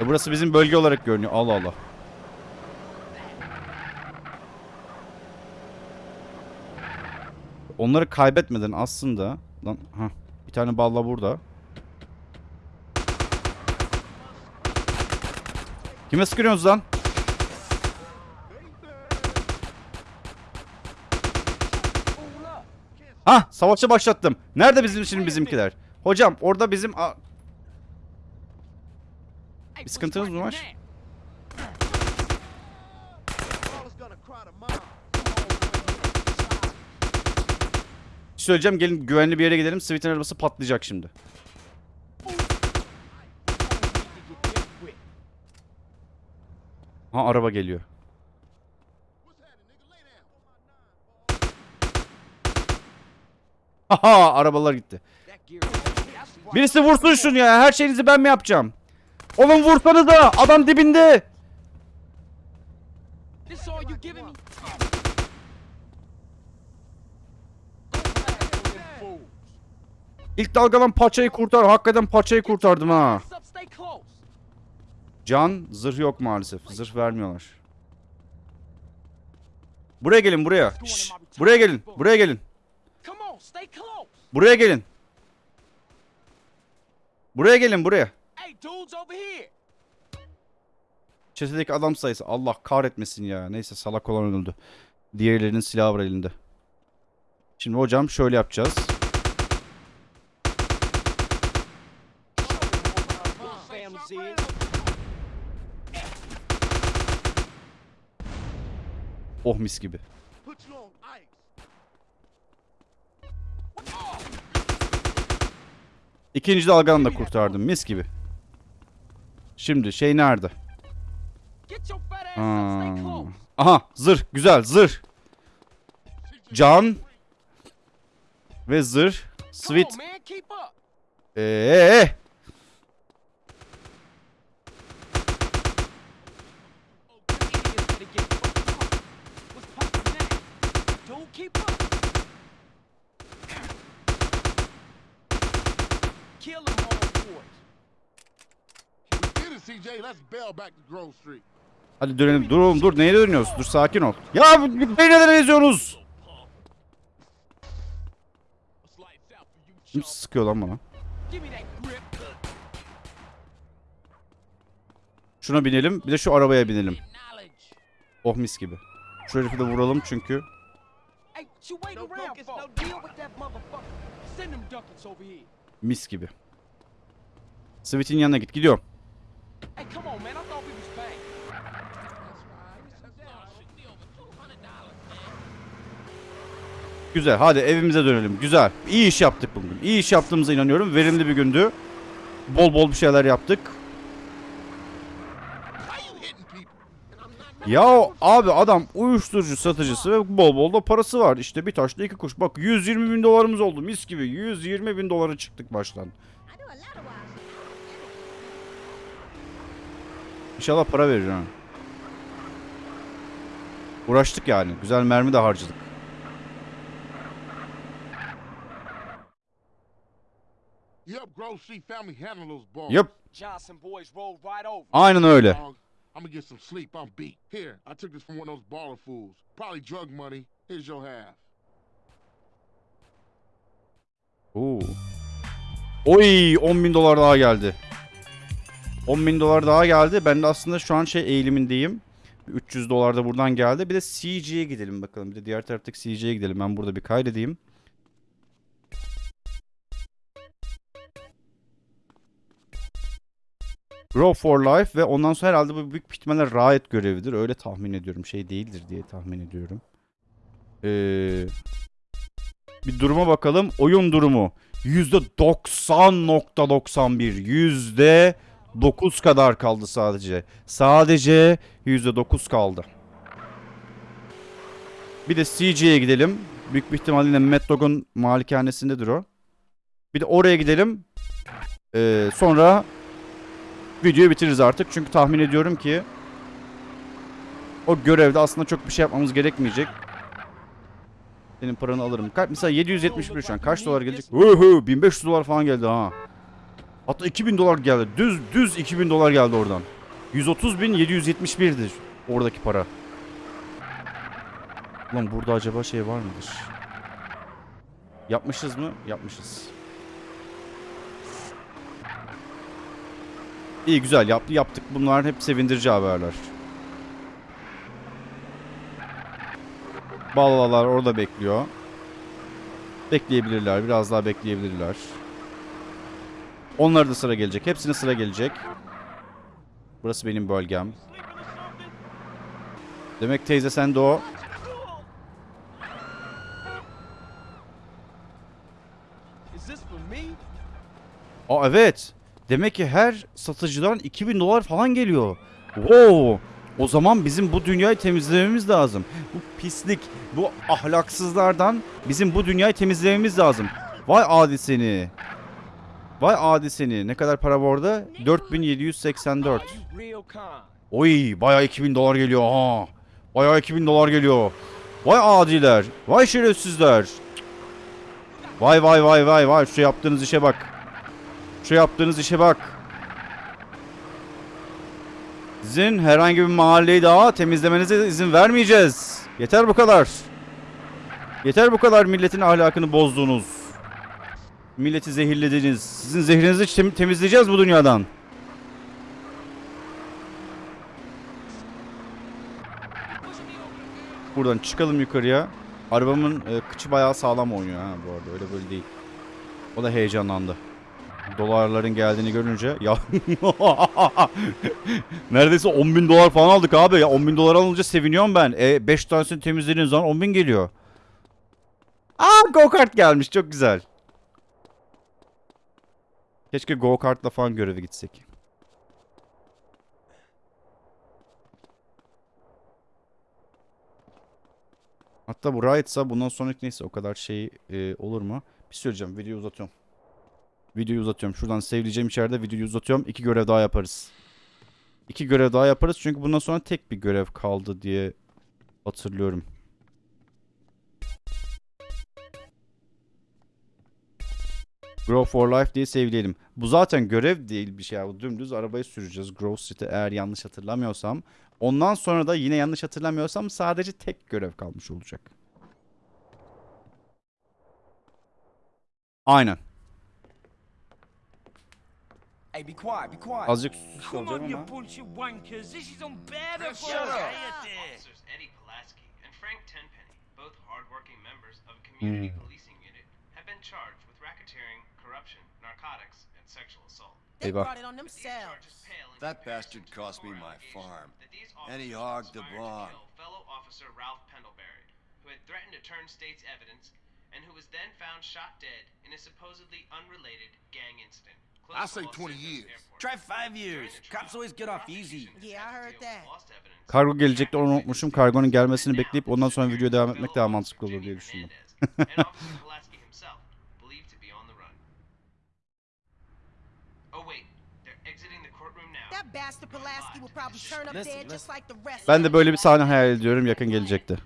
E burası bizim bölge olarak görünüyor. Allah Allah. Onları kaybetmeden aslında... Lan, hah, bir tane balla burada. Kime sıkıyorsunuz lan? Ha, savaşı başlattım. Nerede bizim şimdi bizimkiler? Hocam orada bizim Bir sıkıntınız mı var? söyleyeceğim gelin güvenli bir yere gidelim. Sweet'in arabası patlayacak şimdi. Ha araba geliyor. Haha arabalar gitti. Birisi vursun şunu ya. Her şeyinizi ben mi yapacağım? Oğlum vursanız da adam dibinde. İlk dalgadan paçayı kurtar. Hakikaten paçayı kurtardım ha. Can zırh yok maalesef. Zırh vermiyorlar. Buraya gelin buraya. Şşş, buraya gelin. Buraya gelin. Come on, stay close. Buraya gelin. Buraya gelin buraya. Çetedeki adam sayısı. Allah kahretmesin ya. Neyse salak olan öldü. Diğerlerinin silahı var elinde. Şimdi hocam şöyle yapacağız. Oh mis gibi. İkinci dalganı da kurtardım mis gibi. Şimdi şey nerede? Aa. Aha zırh güzel zırh. Can ve zırh. Sweet. Eee. Idiots better get fucked up. What's poppin' now? Dude, keep up. Kill them homeboys. We did it, CJ. Let's bail back to Grove Street. Hadi dönelim. Dur oğlum dur. Neye dönüyoruz? Dur sakin ol. Ya beni neden eziyorsunuz? Kim sıkıyor lan bana? Şuna binelim. Bir de şu arabaya binelim. Oh mis gibi. Şu herifi de vuralım çünkü. Mis gibi. Sweet'in yanına git. Gidiyorum. Hey, come on, man. I thought we was bang. Güzel. Hadi evimize dönelim. Güzel. İyi iş yaptık bugün. İyi iş yaptığımıza inanıyorum. Verimli bir gündü. Bol bol bir şeyler yaptık. Ya abi adam uyuşturucu satıcısı ve bol bol da parası var. İşte bir taşla iki kuş. Bak 120 bin dolarımız oldu mis gibi. 120 bin dolara çıktık baştan. İnşallah para verir ha. Uğraştık yani. Güzel mermi de harcadık. Over. Aynen öyle. I'm gonna get some sleep. I'm beat. Here, I took this from one of those baller fools. Probably drug money. Here's your half. Oo. Oy 10 bin dolar daha geldi. 10 bin dolar daha geldi. Ben de aslında şu an şey eğilimindeyim. 300 dolar da buradan geldi. Bir de CG'ye gidelim bakalım. Bir de diğer taraftaki CG'ye gidelim. Ben burada bir kaydedeyim. Grow for Life ve ondan sonra herhalde bu büyük ihtimalle Riot görevidir. Öyle tahmin ediyorum. Şey değildir diye tahmin ediyorum. Eee... Bir duruma bakalım. Oyun durumu. %90.91. Yüzde 9 kadar kaldı sadece. Sadece %9 kaldı. Bir de CG'ye gidelim. Büyük bir ihtimalle Mad Dog'un malikanesindedir o. Bir de oraya gidelim. Ee, sonra videoyu bitiririz artık. Çünkü tahmin ediyorum ki o görevde aslında çok bir şey yapmamız gerekmeyecek. Senin paranı alırım. Mesela 771 şu an. Kaç dolar gelecek? Uhu, 1500 dolar falan geldi ha. Hatta 2000 dolar geldi. Düz düz 2000 dolar geldi oradan. 130.771'dir oradaki para. Ulan burada acaba şey var mıdır? Yapmışız mı? Yapmışız. İyi güzel yaptı yaptık. Bunlar hep sevindirici haberler. Ballalar orada bekliyor. Bekleyebilirler. Biraz daha bekleyebilirler. Onlara da sıra gelecek. Hepsine sıra gelecek. Burası benim bölgem. Demek teyze sen de o. Aa evet. Demek ki her satıcıdan 2000 dolar falan geliyor. Wow. O zaman bizim bu dünyayı temizlememiz lazım. Bu pislik, bu ahlaksızlardan bizim bu dünyayı temizlememiz lazım. Vay adi seni. Vay adi seni. Ne kadar para bu arada? 4784. Real con. Oy bayağı 2000 dolar geliyor ha. Bayağı 2000 dolar geliyor. Vay adiler. Vay şerefsizler. Vay vay vay vay vay. Şu yaptığınız işe bak. Şu yaptığınız işe bak. Sizin herhangi bir mahalleyi daha temizlemenize izin vermeyeceğiz. Yeter bu kadar. Yeter bu kadar milletin ahlakını bozdunuz. Milleti zehirlediniz. Sizin zehrinizi tem- temizleyeceğiz bu dünyadan. Buradan çıkalım yukarıya. Arabamın e, kıçı bayağı sağlam oynuyor ha bu arada öyle böyle değil. O da heyecanlandı. Dolarların geldiğini görünce ya neredeyse 10 bin dolar falan aldık abi ya 10 bin dolar alınca seviniyorum ben. E 5 tanesini temizlediğiniz zaman 10 bin geliyor. Aa go kart gelmiş çok güzel. Keşke go kartla falan göreve gitsek. Hatta bu right'sa bundan sonraki neyse o kadar şey e, olur mu? Bir söyleyeceğim videoyu uzatıyorum. Videoyu uzatıyorum. Şuradan sevleyeceğim içeride videoyu uzatıyorum. İki görev daha yaparız. İki görev daha yaparız çünkü bundan sonra tek bir görev kaldı diye hatırlıyorum. Grow for Life diye sevleyelim. Bu zaten görev değil bir şey. Bu dümdüz arabayı süreceğiz. Grove Street'e eğer yanlış hatırlamıyorsam. Ondan sonra da yine yanlış hatırlamıyorsam sadece tek görev kalmış olacak. Aynen. Hey, be quiet, be quiet. Azıcık susuz Come on, you ama. bunch of wankers. This is unbearable. Shut up. Officers Eddie Pulaski and Frank Tenpenny, both hardworking members of a community policing unit, have been charged with racketeering, narcotics, and sexual assault. They Eyvah. brought it on themselves. That bastard cost me my farm. And he hogged the barn. fellow officer Ralph Pendlebury, who had threatened to turn state's evidence, and who was then found shot dead in a supposedly unrelated gang incident. I say Los 20 Santos years. Try five During years. the Cops always get off easy. Yeah, I heard that. Kargo gelecekti onu unutmuşum. Kargonun gelmesini bekleyip ondan sonra videoya devam etmek daha mantıklı olur diye düşündüm. Hernandez, and Officer Pulaski himself, believed to be on the run. Oh wait, they're exiting the courtroom now. That bastard Pulaski will probably turn up Listen, dead just like the rest Ben de böyle bir sahne hayal ediyorum yakın gelecekti.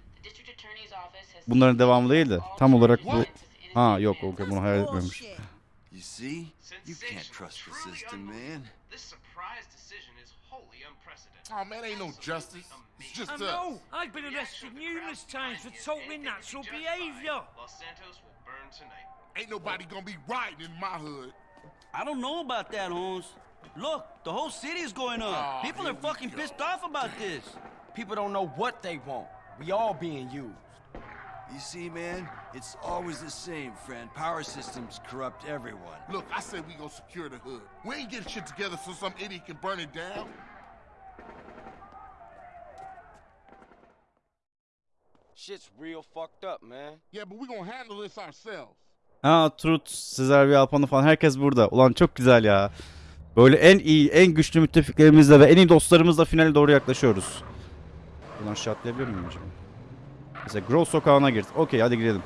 Bunların devamı değil de tam olarak bu... Ha yok o bunu hayal etmemiş. Oh, man, ain't no justice. It's just I us. know. I've been arrested numerous times for totally natural behavior. Los Santos will burn tonight. Ain't nobody gonna be riding in my hood. I don't know about that, Holmes. Look, the whole city is going up. Oh, People are fucking go. pissed off about this. People don't know what they want. We all being used. You see, man? It's always the same, friend. Power systems corrupt everyone. Look, I said we gonna secure the hood. We ain't getting shit together so some idiot can burn it down. Shit's real fucked up, man. Yeah, but we gonna handle this ourselves. Ha Truth, Sezer bir Alpanı falan herkes burada. Ulan çok güzel ya. Böyle en iyi, en güçlü müttefiklerimizle ve en iyi dostlarımızla finale doğru yaklaşıyoruz. Ulan aşağı atlayabiliyor muyum acaba? Mesela Grove sokağına gir. Okey hadi girelim.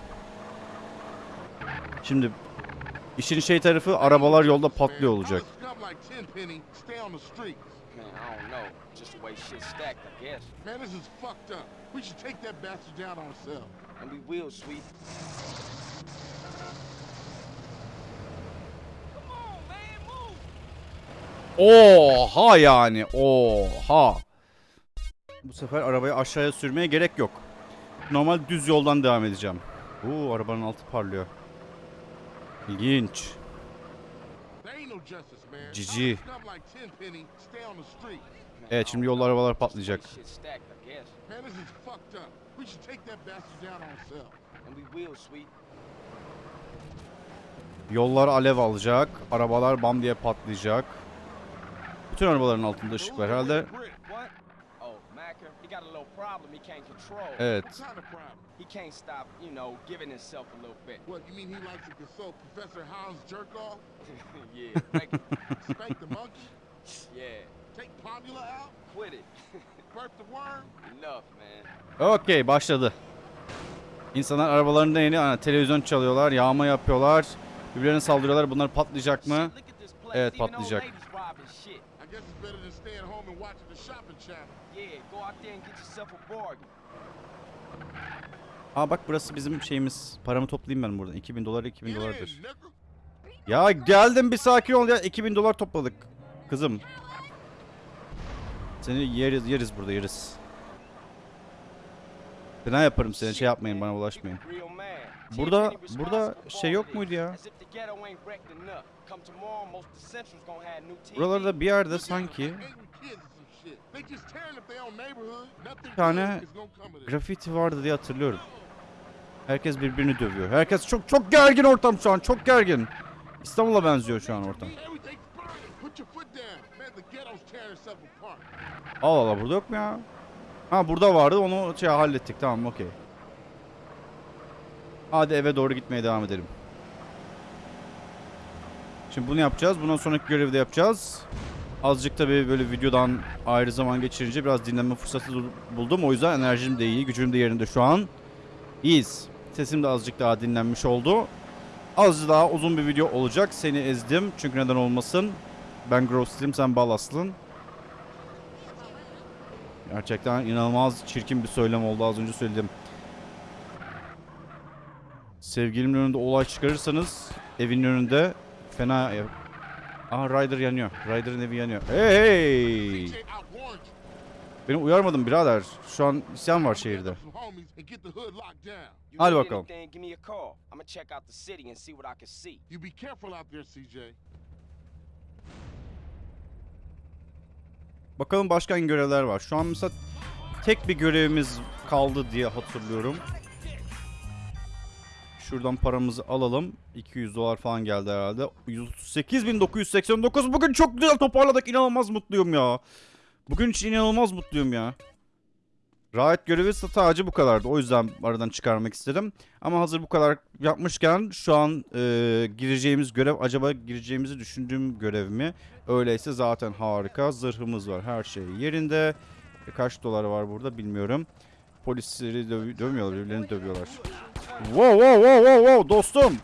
Şimdi işin şey tarafı arabalar yolda patlıyor olacak. Scum like Tenpenny, stay on the streets. Man, I don't know. Just the way shit's stacked, I guess. Man, this is fucked up. We should take that bastard down ourselves. And we will, sweet. Oha yani. Oha. Bu sefer arabayı aşağıya sürmeye gerek yok. Normal düz yoldan devam edeceğim. Oo arabanın altı parlıyor. İlginç. Streets. Evet şimdi yollar arabalar patlayacak. Yollar alev alacak. Arabalar bam diye patlayacak. Bütün arabaların altında ışık var herhalde. Oh. Evet. What kind of problem? He can't stop, you know, giving himself a little bit. What, you mean he likes to consult Professor Hound's jerk off? yeah, make it. Spank the monkey? Yeah, Take Pomula out? quit it. Burp the worm? Enough, man. Okey başladı. İnsanlar arabalarında yeni ana, televizyon çalıyorlar, yağma yapıyorlar. Birbirlerine saldırıyorlar. Bunlar patlayacak mı? Evet, patlayacak. ladies robbing shit. I guess it's better than staying home and watching the shopping channel. Yeah, go out there and get yourself a bargain. Aa bak burası bizim şeyimiz. Paramı toplayayım ben buradan. 2000 dolar 2000 Get dolardır. Ya geldim bir sakin ol ya. 2000 dolar topladık. Kızım. Seni yeriz yeriz burada yeriz. Fena yaparım seni şey yapmayın bana ulaşmayın. Real man. Burada- burada şey yok muydu ya? Buralarda bir yerde sanki Nothing tane grafiti vardı diye hatırlıyorum. Herkes birbirini dövüyor. Herkes çok çok gergin ortam şu an. Çok gergin. İstanbul'a benziyor şu an ortam. Allah Allah burada yok mu ya? Ha burada vardı onu şey hallettik tamam okey. Hadi eve doğru gitmeye devam edelim. Şimdi bunu yapacağız. Bundan sonraki görevi de yapacağız. Azıcık tabii böyle videodan ayrı zaman geçirince biraz dinlenme fırsatı bul- buldum. O yüzden enerjim de iyi, gücüm de yerinde şu an. İyiyiz. Sesim de azıcık daha dinlenmiş oldu. Az daha uzun bir video olacak. Seni ezdim. Çünkü neden olmasın. Ben Grossley'im, sen Balas'lın. Gerçekten inanılmaz çirkin bir söylem oldu az önce söyledim. Sevgilimin önünde olay çıkarırsanız evin önünde fena. Aha Ryder yanıyor. Ryder'ın evi yanıyor. Hey. Beni uyarmadın birader. Şu an isyan var şehirde. Hadi bakalım. Bakalım başka görevler var. Şu an mesela tek bir görevimiz kaldı diye hatırlıyorum. Şuradan paramızı alalım. 200 dolar falan geldi herhalde. 138.989. Bugün çok güzel toparladık. İnanılmaz mutluyum ya. Bugün için inanılmaz mutluyum ya. Rahat görevi sadece bu kadardı. O yüzden aradan çıkarmak istedim. Ama hazır bu kadar yapmışken şu an e, gireceğimiz görev acaba gireceğimizi düşündüğüm görev mi? Öyleyse zaten harika. Zırhımız var. Her şey yerinde. E, kaç dolar var burada bilmiyorum. Polisleri döv- dövmüyorlar. Birbirlerini dövüyorlar. Wow wow wow wow wow dostum.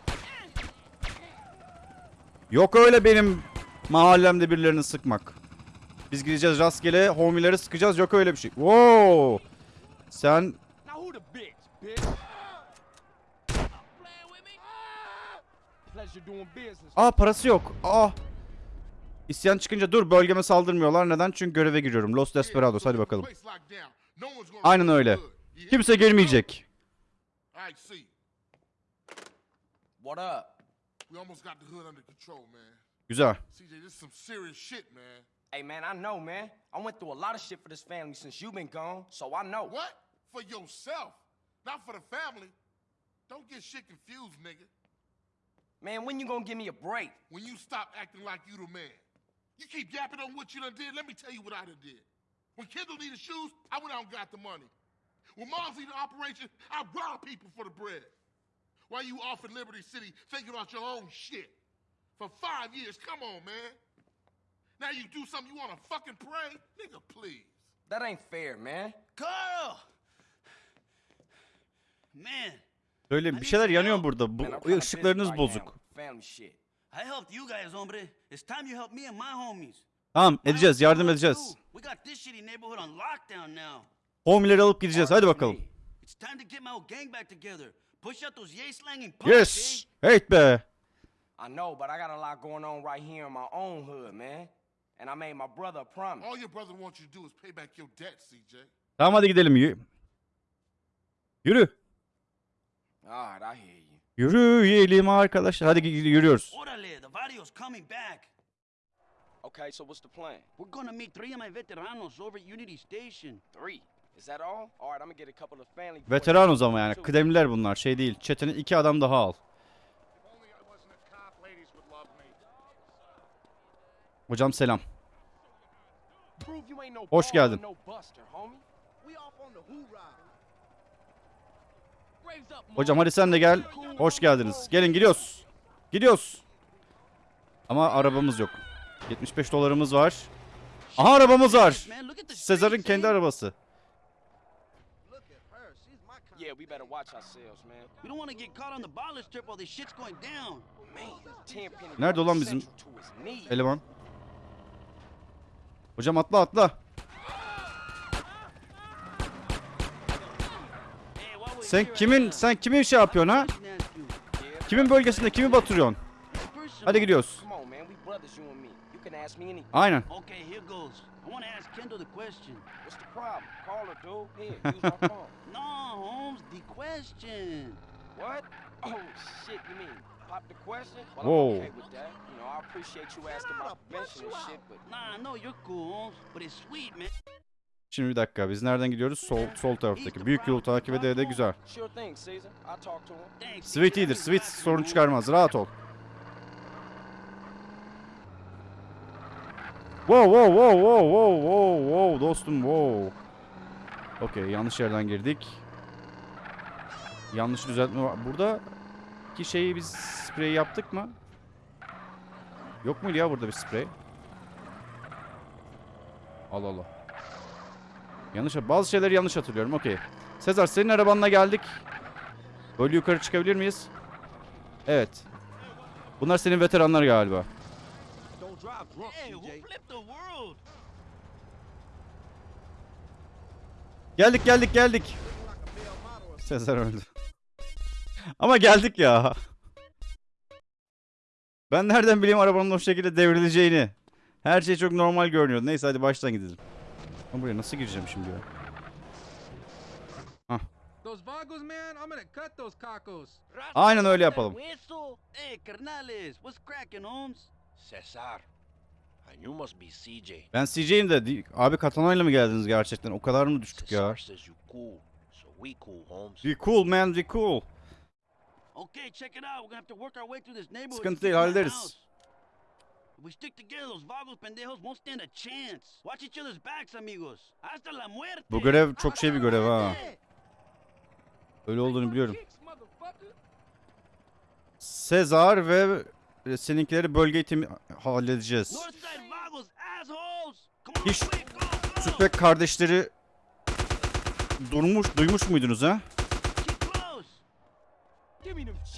Yok öyle benim mahallemde birilerini sıkmak. Biz gideceğiz rastgele homileri sıkacağız. Yok öyle bir şey. Wow. Sen. Aa parası yok. Aa. İsyan çıkınca dur bölgeme saldırmıyorlar. Neden? Çünkü göreve giriyorum. Los Desperados hadi bakalım. Place locked down. No one's gonna Aynen rush öyle. the hood. You hear Kimse me? gelmeyecek. See. What up? We almost got the hood under control, man. Güzel. CJ, this is some serious shit, man. Hey man, I know, man. I went through a lot of shit for this family since you've been gone, so I know. What? For yourself, not for the family. Don't get shit confused, nigga. Man, when you gonna give me a break? When you stop acting like you the man. You keep yapping on what you done did, let me tell you what I done did. When Kendall needed shoes, I went out and got the money. When Mom's needed operation, I robbed people for the bread. While you off in Liberty City thinking about your own shit. For five years, come on, man. Now you do something you wanna fucking pray? Nigga, please. That ain't fair, man. Carl! Man, Söyle bir şeyler yanıyor burada. Man, I'm Bu kinda ışıklarınız busy right now bozuk. Family shit. I helped you guys, hombre. It's time you help me and my homies. Tamam edeceğiz yardım edeceğiz. Homileri alıp gideceğiz hadi bakalım. Yes. Hey be. I know, but I got a lot going on right here in my own hood, man. And I made my brother a promise. All your brother wants you to do is pay back your debt, CJ. Tamam hadi gidelim. Yü- Yürü. You. Yürüyelim arkadaşlar. Hadi yürüyoruz. Orale, the coming back. Okay, so what's the plan? We're gonna meet three of my veteranos over at Unity Station. Three. Is that all? All right, I'm gonna get a couple of family. boys. Veteranız ama yani. Kıdemliler bunlar. Şey değil. Çetene iki adam daha al. Hocam selam. Hoş geldin. Hocam hadi sen de gel. Hoş geldiniz. Gelin gidiyoruz. Gidiyoruz. Ama arabamız yok. 75 dolarımız var. Aha arabamız var. Sezar'ın kendi arabası. Look at her. She's my kind. Yeah, we better watch ourselves, man. We don't want to get caught on the baller strip while this shit's going down. Man, Tenpenny. Nerede Road ulan bizim eleman? Hocam atla atla. Sen kimin a sen kimin şey yapıyorsun ha? Kimin bölgesinde kimi batırıyorsun? Hadi gidiyoruz. Ask me anything. Aynen. Okay, here goes. I want to ask Kendall the question. What's the problem? Call her, dude. Here, use my phone. No, Holmes, the question. What? Oh, shit, you mean pop the question? Well, Whoa. I'm okay with that. You know, I appreciate you asking my permission and shit, but Nah, I know you're cool, Holmes, but it's sweet, man. Şimdi bir dakika biz nereden gidiyoruz? Sol sol taraftaki. Büyük yolu takip ede ede güzel. sure thing, Caesar. I'll talk to him. Thanks. Sweet iyidir. Sweet sorun çıkarmaz. Rahat ol. Wow wow wow wow wow wow wow dostum wow. Okey yanlış yerden girdik. Yanlış düzeltme var. Burada ki şeyi biz sprey yaptık mı? Yok muydu ya burada bir sprey? Allah Allah. Yanlış bazı şeyleri yanlış hatırlıyorum. Okey. Sezar senin arabanla geldik. Böyle yukarı çıkabilir miyiz? Evet. Bunlar senin veteranlar galiba. Don't drive drunk, Hey, who CJ. flipped the world? Geldik geldik geldik. Sezar öldü. Ama geldik ya. Ben nereden bileyim arabanın o şekilde devrileceğini. Her şey çok normal görünüyordu. Neyse hadi baştan gidelim. Ben buraya nasıl gireceğim şimdi ya? Those vagos, man, I'm gonna cut those cacos. Aynen öyle yapalım. Cesar. Ben CJ'yim de abi katanayla mı geldiniz gerçekten? O kadar mı düştük ya? says you cool. So we cool, Holmes. Be cool man, be cool. Okay, check it out. We're gonna have to work our way through this neighborhood. Sıkıntı değil, hallederiz. If we stick together, those vagos pendejos won't stand a chance. Watch each other's backs, amigos. Hasta la muerte. Bu görev çok şey bir görev ha. Öyle olduğunu biliyorum. Sezar ve seninkileri bölge eğitimi halledeceğiz. Hiç. Sütbek kardeşleri durmuş, duymuş muydunuz ha?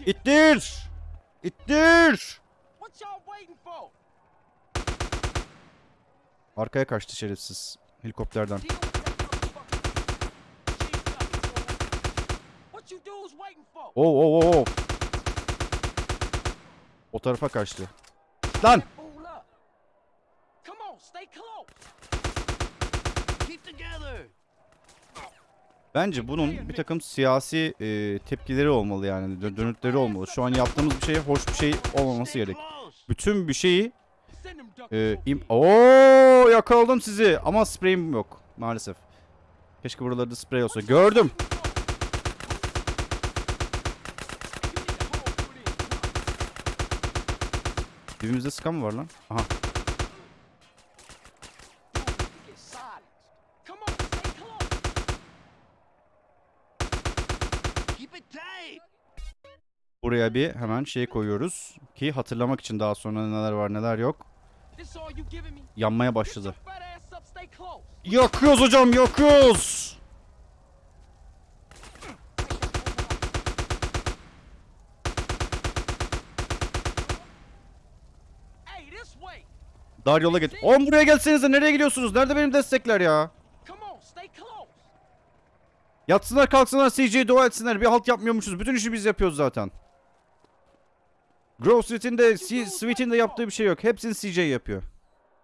İttir! İttir! Arkaya kaçtı şerefsiz helikopterden. Deal with that motherfucker. Cheese up. What you dudes waiting for? Oo oo oo. oo. O tarafa kaçtı. Lan! Bence bunun bir takım siyasi e, tepkileri olmalı yani dö- dönütleri olmalı. Şu an yaptığımız bir şey hoş bir şey olmaması gerek. Bütün bir şeyi e, im. Oo yakaladım sizi ama spreyim yok maalesef. Keşke buralarda sprey olsa. Gördüm. Dibimizde sıkan mı var lan? Aha. Buraya bir hemen şey koyuyoruz ki hatırlamak için daha sonra neler var neler yok. Yanmaya başladı. Yakıyoruz hocam yakıyoruz. Dar yola git. Oğlum buraya gelsenize nereye gidiyorsunuz? Nerede benim destekler ya? On. Yatsınlar kalksınlar CJ'ye dua etsinler. Bir halt yapmıyormuşuz. Bütün işi biz yapıyoruz zaten. Grove Street'in de Sweet'in de yaptığı bir şey yok. Hepsini CJ yapıyor.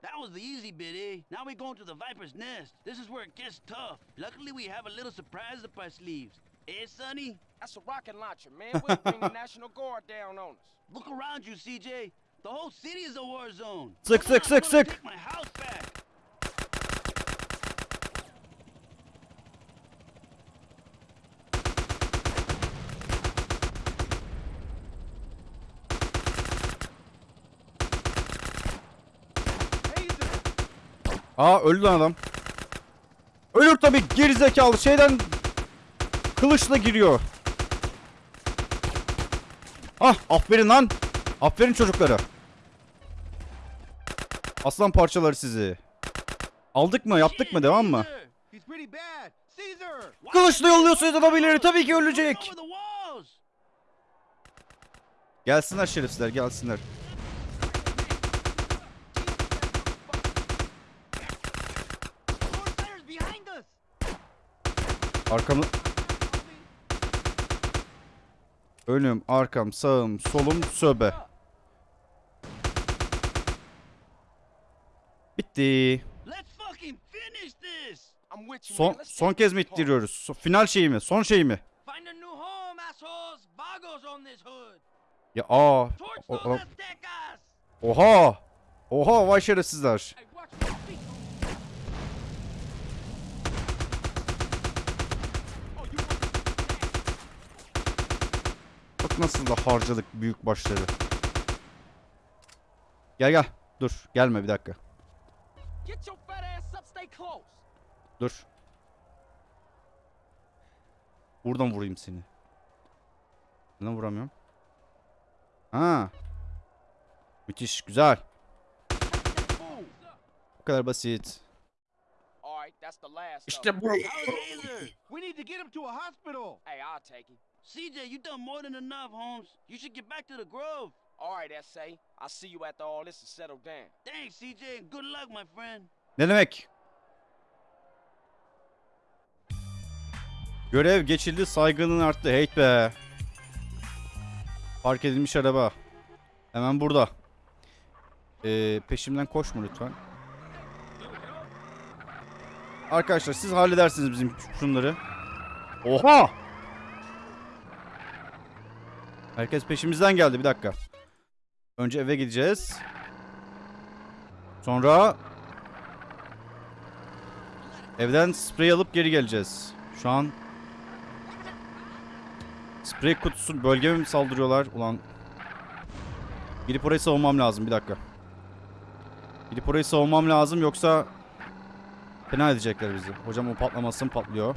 That was the easy bit, eh? Now we going to the Viper's Nest. This is where it gets tough. Luckily, we have a little surprise up our sleeves. Eh, Sonny? That's a rocket launcher, man. We'll bring the National Guard down on us. Look around you, CJ. The whole city is a war zone. Sık, sık, sık, sık. Aa öldü lan adam. Ölür tabii gerizekalı şeyden kılıçla giriyor. Ah aferin lan. Aferin çocuklara. Aslan parçaları sizi. Aldık mı yaptık mı devam mı? Kılıçla yolluyorsunuz adamları tabii ki ölecek. Gelsinler şerefsizler gelsinler. Arkamı... Önüm, arkam, sağım, solum, söbe. Bitti. Son, son kez mi ittiriyoruz? Final şeyi mi? Son şeyi mi? Ya aa. O, o, oha. Oha vay şerefsizler. Bak nasıl da harcadık büyük başları. Gel gel. Dur gelme bir dakika. Dur. Buradan vurayım seni. Neden vuramıyorum? Ha. Müthiş. Güzel. Bu kadar basit. İşte bu. We need to get him to a hospital! Hey, I'll take him. CJ, you done more than enough, Holmes. You should get back to the Grove. All right, S.A. I'll see you after all this is settled down. Thanks, CJ, good luck, my friend. Ne demek? Görev geçildi, saygının arttı. Heyt be. Park edilmiş araba. Hemen burada. Ee, peşimden koşma lütfen. Arkadaşlar siz halledersiniz bizim şunları. Oha! Herkes peşimizden geldi. Bir dakika. Önce eve gideceğiz. Sonra Evden sprey alıp geri geleceğiz. Şu an sprey kutusu bölgeme mi saldırıyorlar? Ulan gidip orayı savunmam lazım bir dakika. Gidip orayı savunmam lazım yoksa fena edecekler bizi. Hocam o patlamasın patlıyor.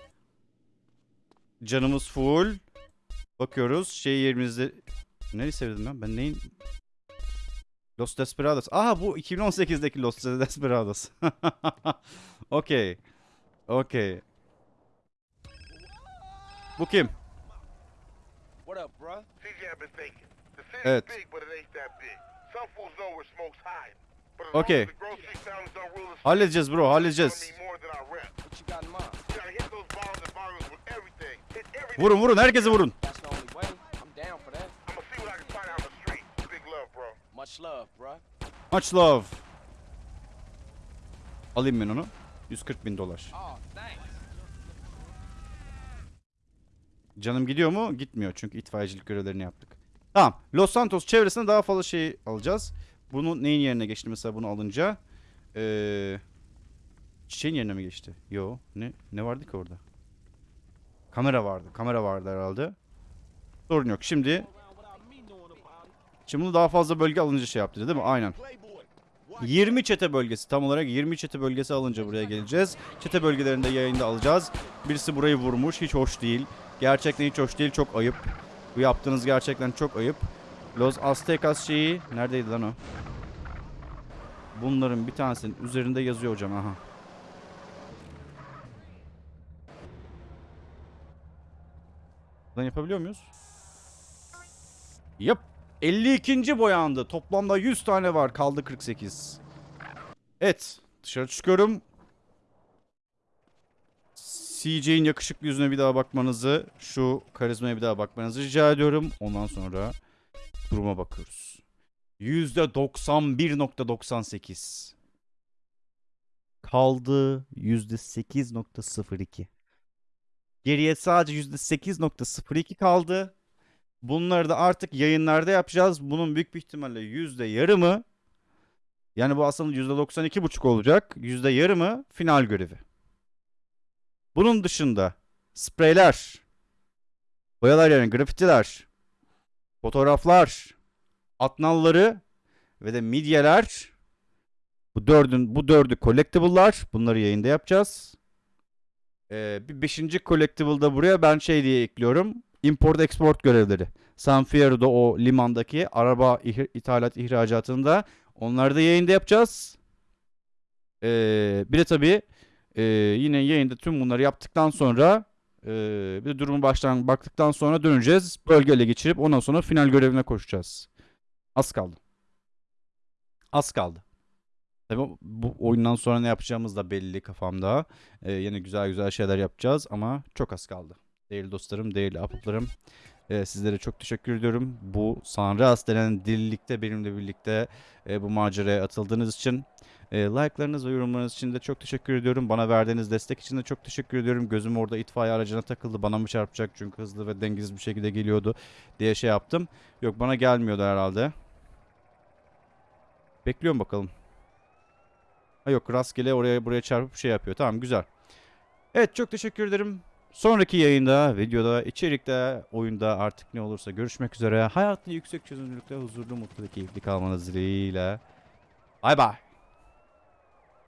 Canımız full. Bakıyoruz. Şey yerimizde... Neyi sevdim ben? Ben neyin... Los Desperados. Aha bu 2018'deki Los Desperados. Okey. Okey. Bu kim? Evet. Okey. Halledeceğiz bro, halledeceğiz. Vurun vurun herkese vurun. Big love, bro. Much love. Much. Alayım ben onu. 140 bin dolar. Oh. Canım gidiyor mu? Gitmiyor çünkü itfaiyecilik görevlerini yaptık. Tamam. Los Santos çevresinde daha fazla şey alacağız. Bunu neyin yerine geçti mesela bunu alınca? Ee, çiçeğin yerine mi geçti? Yo. Ne ne vardı ki orada? Kamera vardı. Kamera vardı herhalde. Sorun yok. Şimdi Şimdi bunu daha fazla bölge alınca şey yaptı değil mi? Aynen. 20 çete bölgesi tam olarak 20 çete bölgesi alınca buraya geleceğiz. Çete bölgelerinde yayında alacağız. Birisi burayı vurmuş. Hiç hoş değil. Gerçekten hiç hoş değil. Çok ayıp. Bu yaptığınız gerçekten çok ayıp. Los Aztecas şeyi neredeydi lan o? Bunların bir tanesinin üzerinde yazıyor hocam aha. Buradan yapabiliyor muyuz? Yap. 52. boyandı. Toplamda 100 tane var. Kaldı 48. Evet. Dışarı çıkıyorum. CJ'in yakışıklı yüzüne bir daha bakmanızı, şu karizmaya bir daha bakmanızı rica ediyorum. Ondan sonra duruma bakıyoruz. %91.98. Kaldı %8.02. Geriye sadece %8.02 kaldı. Bunları da artık yayınlarda yapacağız. Bunun büyük bir ihtimalle yüzde yarımı yani bu aslında yüzde 92,5 olacak. Yüzde yarımı final görevi. Bunun dışında spreyler, boyalar yani grafitiler, fotoğraflar, atnalları ve de midyeler bu dördün bu dördü collectible'lar. Bunları yayında yapacağız. Ee, bir beşinci collectible'da buraya ben şey diye ekliyorum. Import export görevleri. San Fierro'da o limandaki araba ithalat ihracatında onları da yayında yapacağız. Ee, bir de tabii e, yine yayında tüm bunları yaptıktan sonra e, bir de durumu baştan baktıktan sonra döneceğiz. Bölgeyle geçirip ondan sonra final görevine koşacağız. Az kaldı. Az kaldı. Tabii bu oyundan sonra ne yapacağımız da belli kafamda. Ee, yine güzel güzel şeyler yapacağız ama çok az kaldı. Değerli dostlarım, değerli ahbaplarım. Ee, sizlere çok teşekkür ediyorum. Bu Sanras denen delilikte benimle birlikte e, bu maceraya atıldığınız için. E, like'larınız ve yorumlarınız için de çok teşekkür ediyorum. Bana verdiğiniz destek için de çok teşekkür ediyorum. Gözüm orada itfaiye aracına takıldı. Bana mı çarpacak çünkü hızlı ve dengesiz bir şekilde geliyordu diye şey yaptım. Yok bana gelmiyordu herhalde. Bekliyorum bakalım. Ha yok rastgele oraya buraya çarpıp şey yapıyor. Tamam güzel. Evet çok teşekkür ederim. Sonraki yayında, videoda, içerikte, oyunda artık ne olursa görüşmek üzere. Hayatta yüksek çözünürlükte huzurlu, mutlu ve keyifli kalmanız dileğiyle. Bay bay.